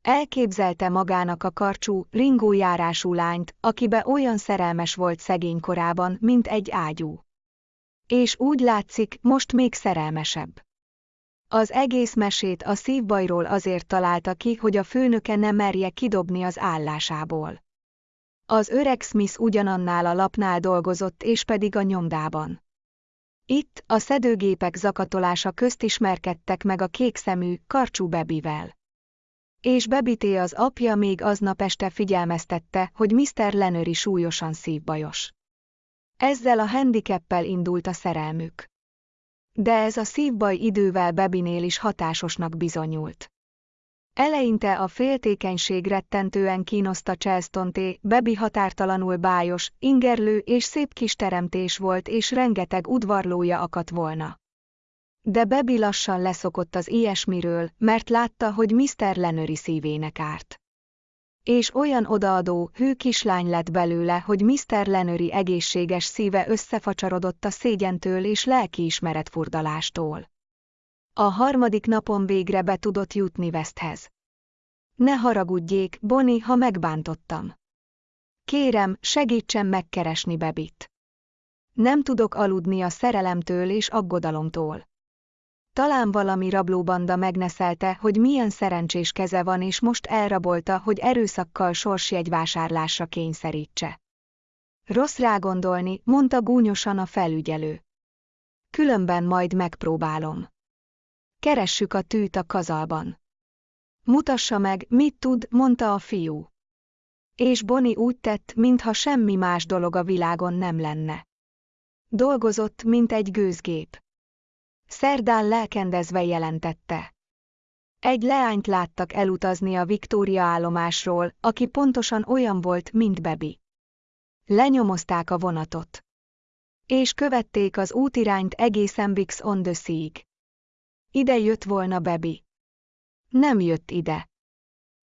Elképzelte magának a karcsú, ringójárású lányt, akibe olyan szerelmes volt szegény korában, mint egy ágyú. És úgy látszik, most még szerelmesebb. Az egész mesét a szívbajról azért találta ki, hogy a főnöke ne merje kidobni az állásából. Az öreg Smith ugyanannál a lapnál dolgozott és pedig a nyomdában. Itt a szedőgépek zakatolása közt ismerkedtek meg a kékszemű, karcsú Bebivel. És Bebité az apja még aznap este figyelmeztette, hogy Mr. Lenöri súlyosan szívbajos. Ezzel a handicappel indult a szerelmük. De ez a szívbaj idővel Bebinél is hatásosnak bizonyult. Eleinte a féltékenység rettentően kínoszta Chelstonté, Bebi határtalanul bájos, ingerlő és szép kis teremtés volt és rengeteg udvarlója akadt volna. De Bebi lassan leszokott az ilyesmiről, mert látta, hogy Mr. Lenöri szívének árt. És olyan odaadó, hű kislány lett belőle, hogy Mr. Lenöri egészséges szíve összefacsarodott a szégyentől és lelkiismeret furdalástól. A harmadik napon végre be tudott jutni Westhez. Ne haragudjék, Boni, ha megbántottam. Kérem, segítsen megkeresni Bebit. Nem tudok aludni a szerelemtől és aggodalomtól. Talán valami rablóbanda megneszelte, hogy milyen szerencsés keze van és most elrabolta, hogy erőszakkal sorsjegyvásárlásra kényszerítse. Rossz rágondolni, mondta gúnyosan a felügyelő. Különben majd megpróbálom. Keressük a tűt a kazalban. Mutassa meg, mit tud, mondta a fiú. És Boni úgy tett, mintha semmi más dolog a világon nem lenne. Dolgozott, mint egy gőzgép. Szerdán lelkendezve jelentette. Egy leányt láttak elutazni a Viktória állomásról, aki pontosan olyan volt, mint Bebi. Lenyomozták a vonatot. És követték az útirányt egészen Bix on the Sea-ig. Ide jött volna Bebi. Nem jött ide.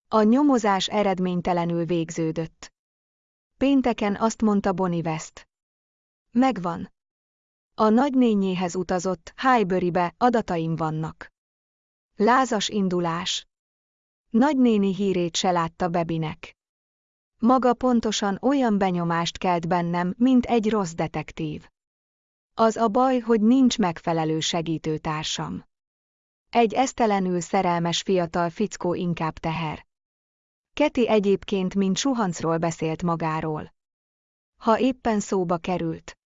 A nyomozás eredménytelenül végződött. Pénteken azt mondta Bonnie West. Megvan. A nagynényéhez utazott, Highburybe, adataim vannak. Lázas indulás. Nagynéni hírét se látta Bebinek. Maga pontosan olyan benyomást kelt bennem, mint egy rossz detektív. Az a baj, hogy nincs megfelelő segítőtársam. Egy esztelenül szerelmes fiatal fickó inkább teher. Keti egyébként mint suhancról beszélt magáról. Ha éppen szóba került.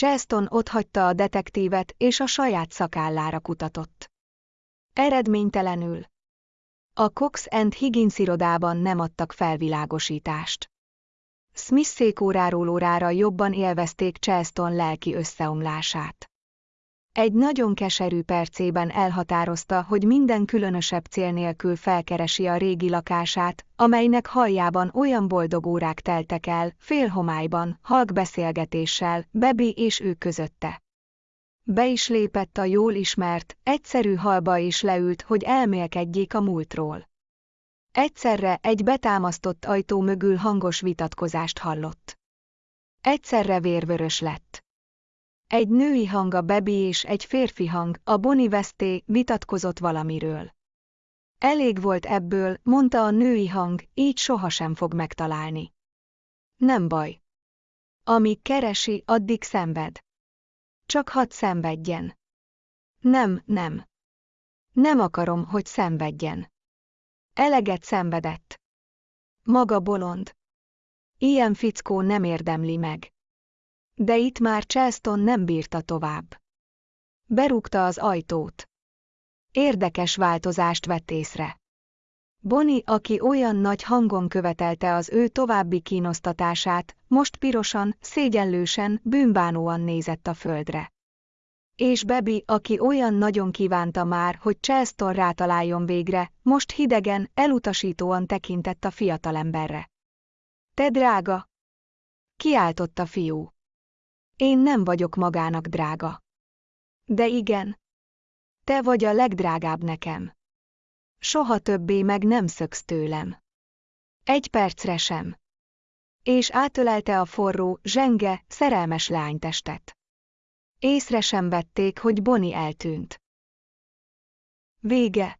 Cheston otthagyta a detektívet és a saját szakállára kutatott. Eredménytelenül. A Cox and Higgins irodában nem adtak felvilágosítást. Smith székóráról órára jobban élvezték Cheston lelki összeomlását. Egy nagyon keserű percében elhatározta, hogy minden különösebb cél nélkül felkeresi a régi lakását, amelynek haljában olyan boldog órák teltek el, félhomályban, halk beszélgetéssel, Bebi és ő közötte. Be is lépett a jól ismert, egyszerű halba és leült, hogy elmélkedjék a múltról. Egyszerre egy betámasztott ajtó mögül hangos vitatkozást hallott. Egyszerre vérvörös lett. Egy női hang a Bebi és egy férfi hang, a Boni Westé, vitatkozott valamiről. Elég volt ebből, mondta a női hang, így sohasem fog megtalálni. Nem baj. Amíg keresi, addig szenved. Csak hadd szenvedjen. Nem, nem. Nem akarom, hogy szenvedjen. Eleget szenvedett. Maga bolond. Ilyen fickó nem érdemli meg. De itt már Chelston nem bírta tovább. Berúgta az ajtót. Érdekes változást vett észre. Bonnie, aki olyan nagy hangon követelte az ő további kínosztatását, most pirosan, szégyenlősen, bűnbánóan nézett a földre. És Bebi, aki olyan nagyon kívánta már, hogy Chelston rátaláljon végre, most hidegen, elutasítóan tekintett a fiatalemberre. Te drága! Kiáltott a fiú. Én nem vagyok magának drága. De igen. Te vagy a legdrágább nekem. Soha többé meg nem szöksz tőlem. Egy percre sem. És átölelte a forró, zsenge, szerelmes lánytestet. Észre sem vették, hogy Boni eltűnt. Vége.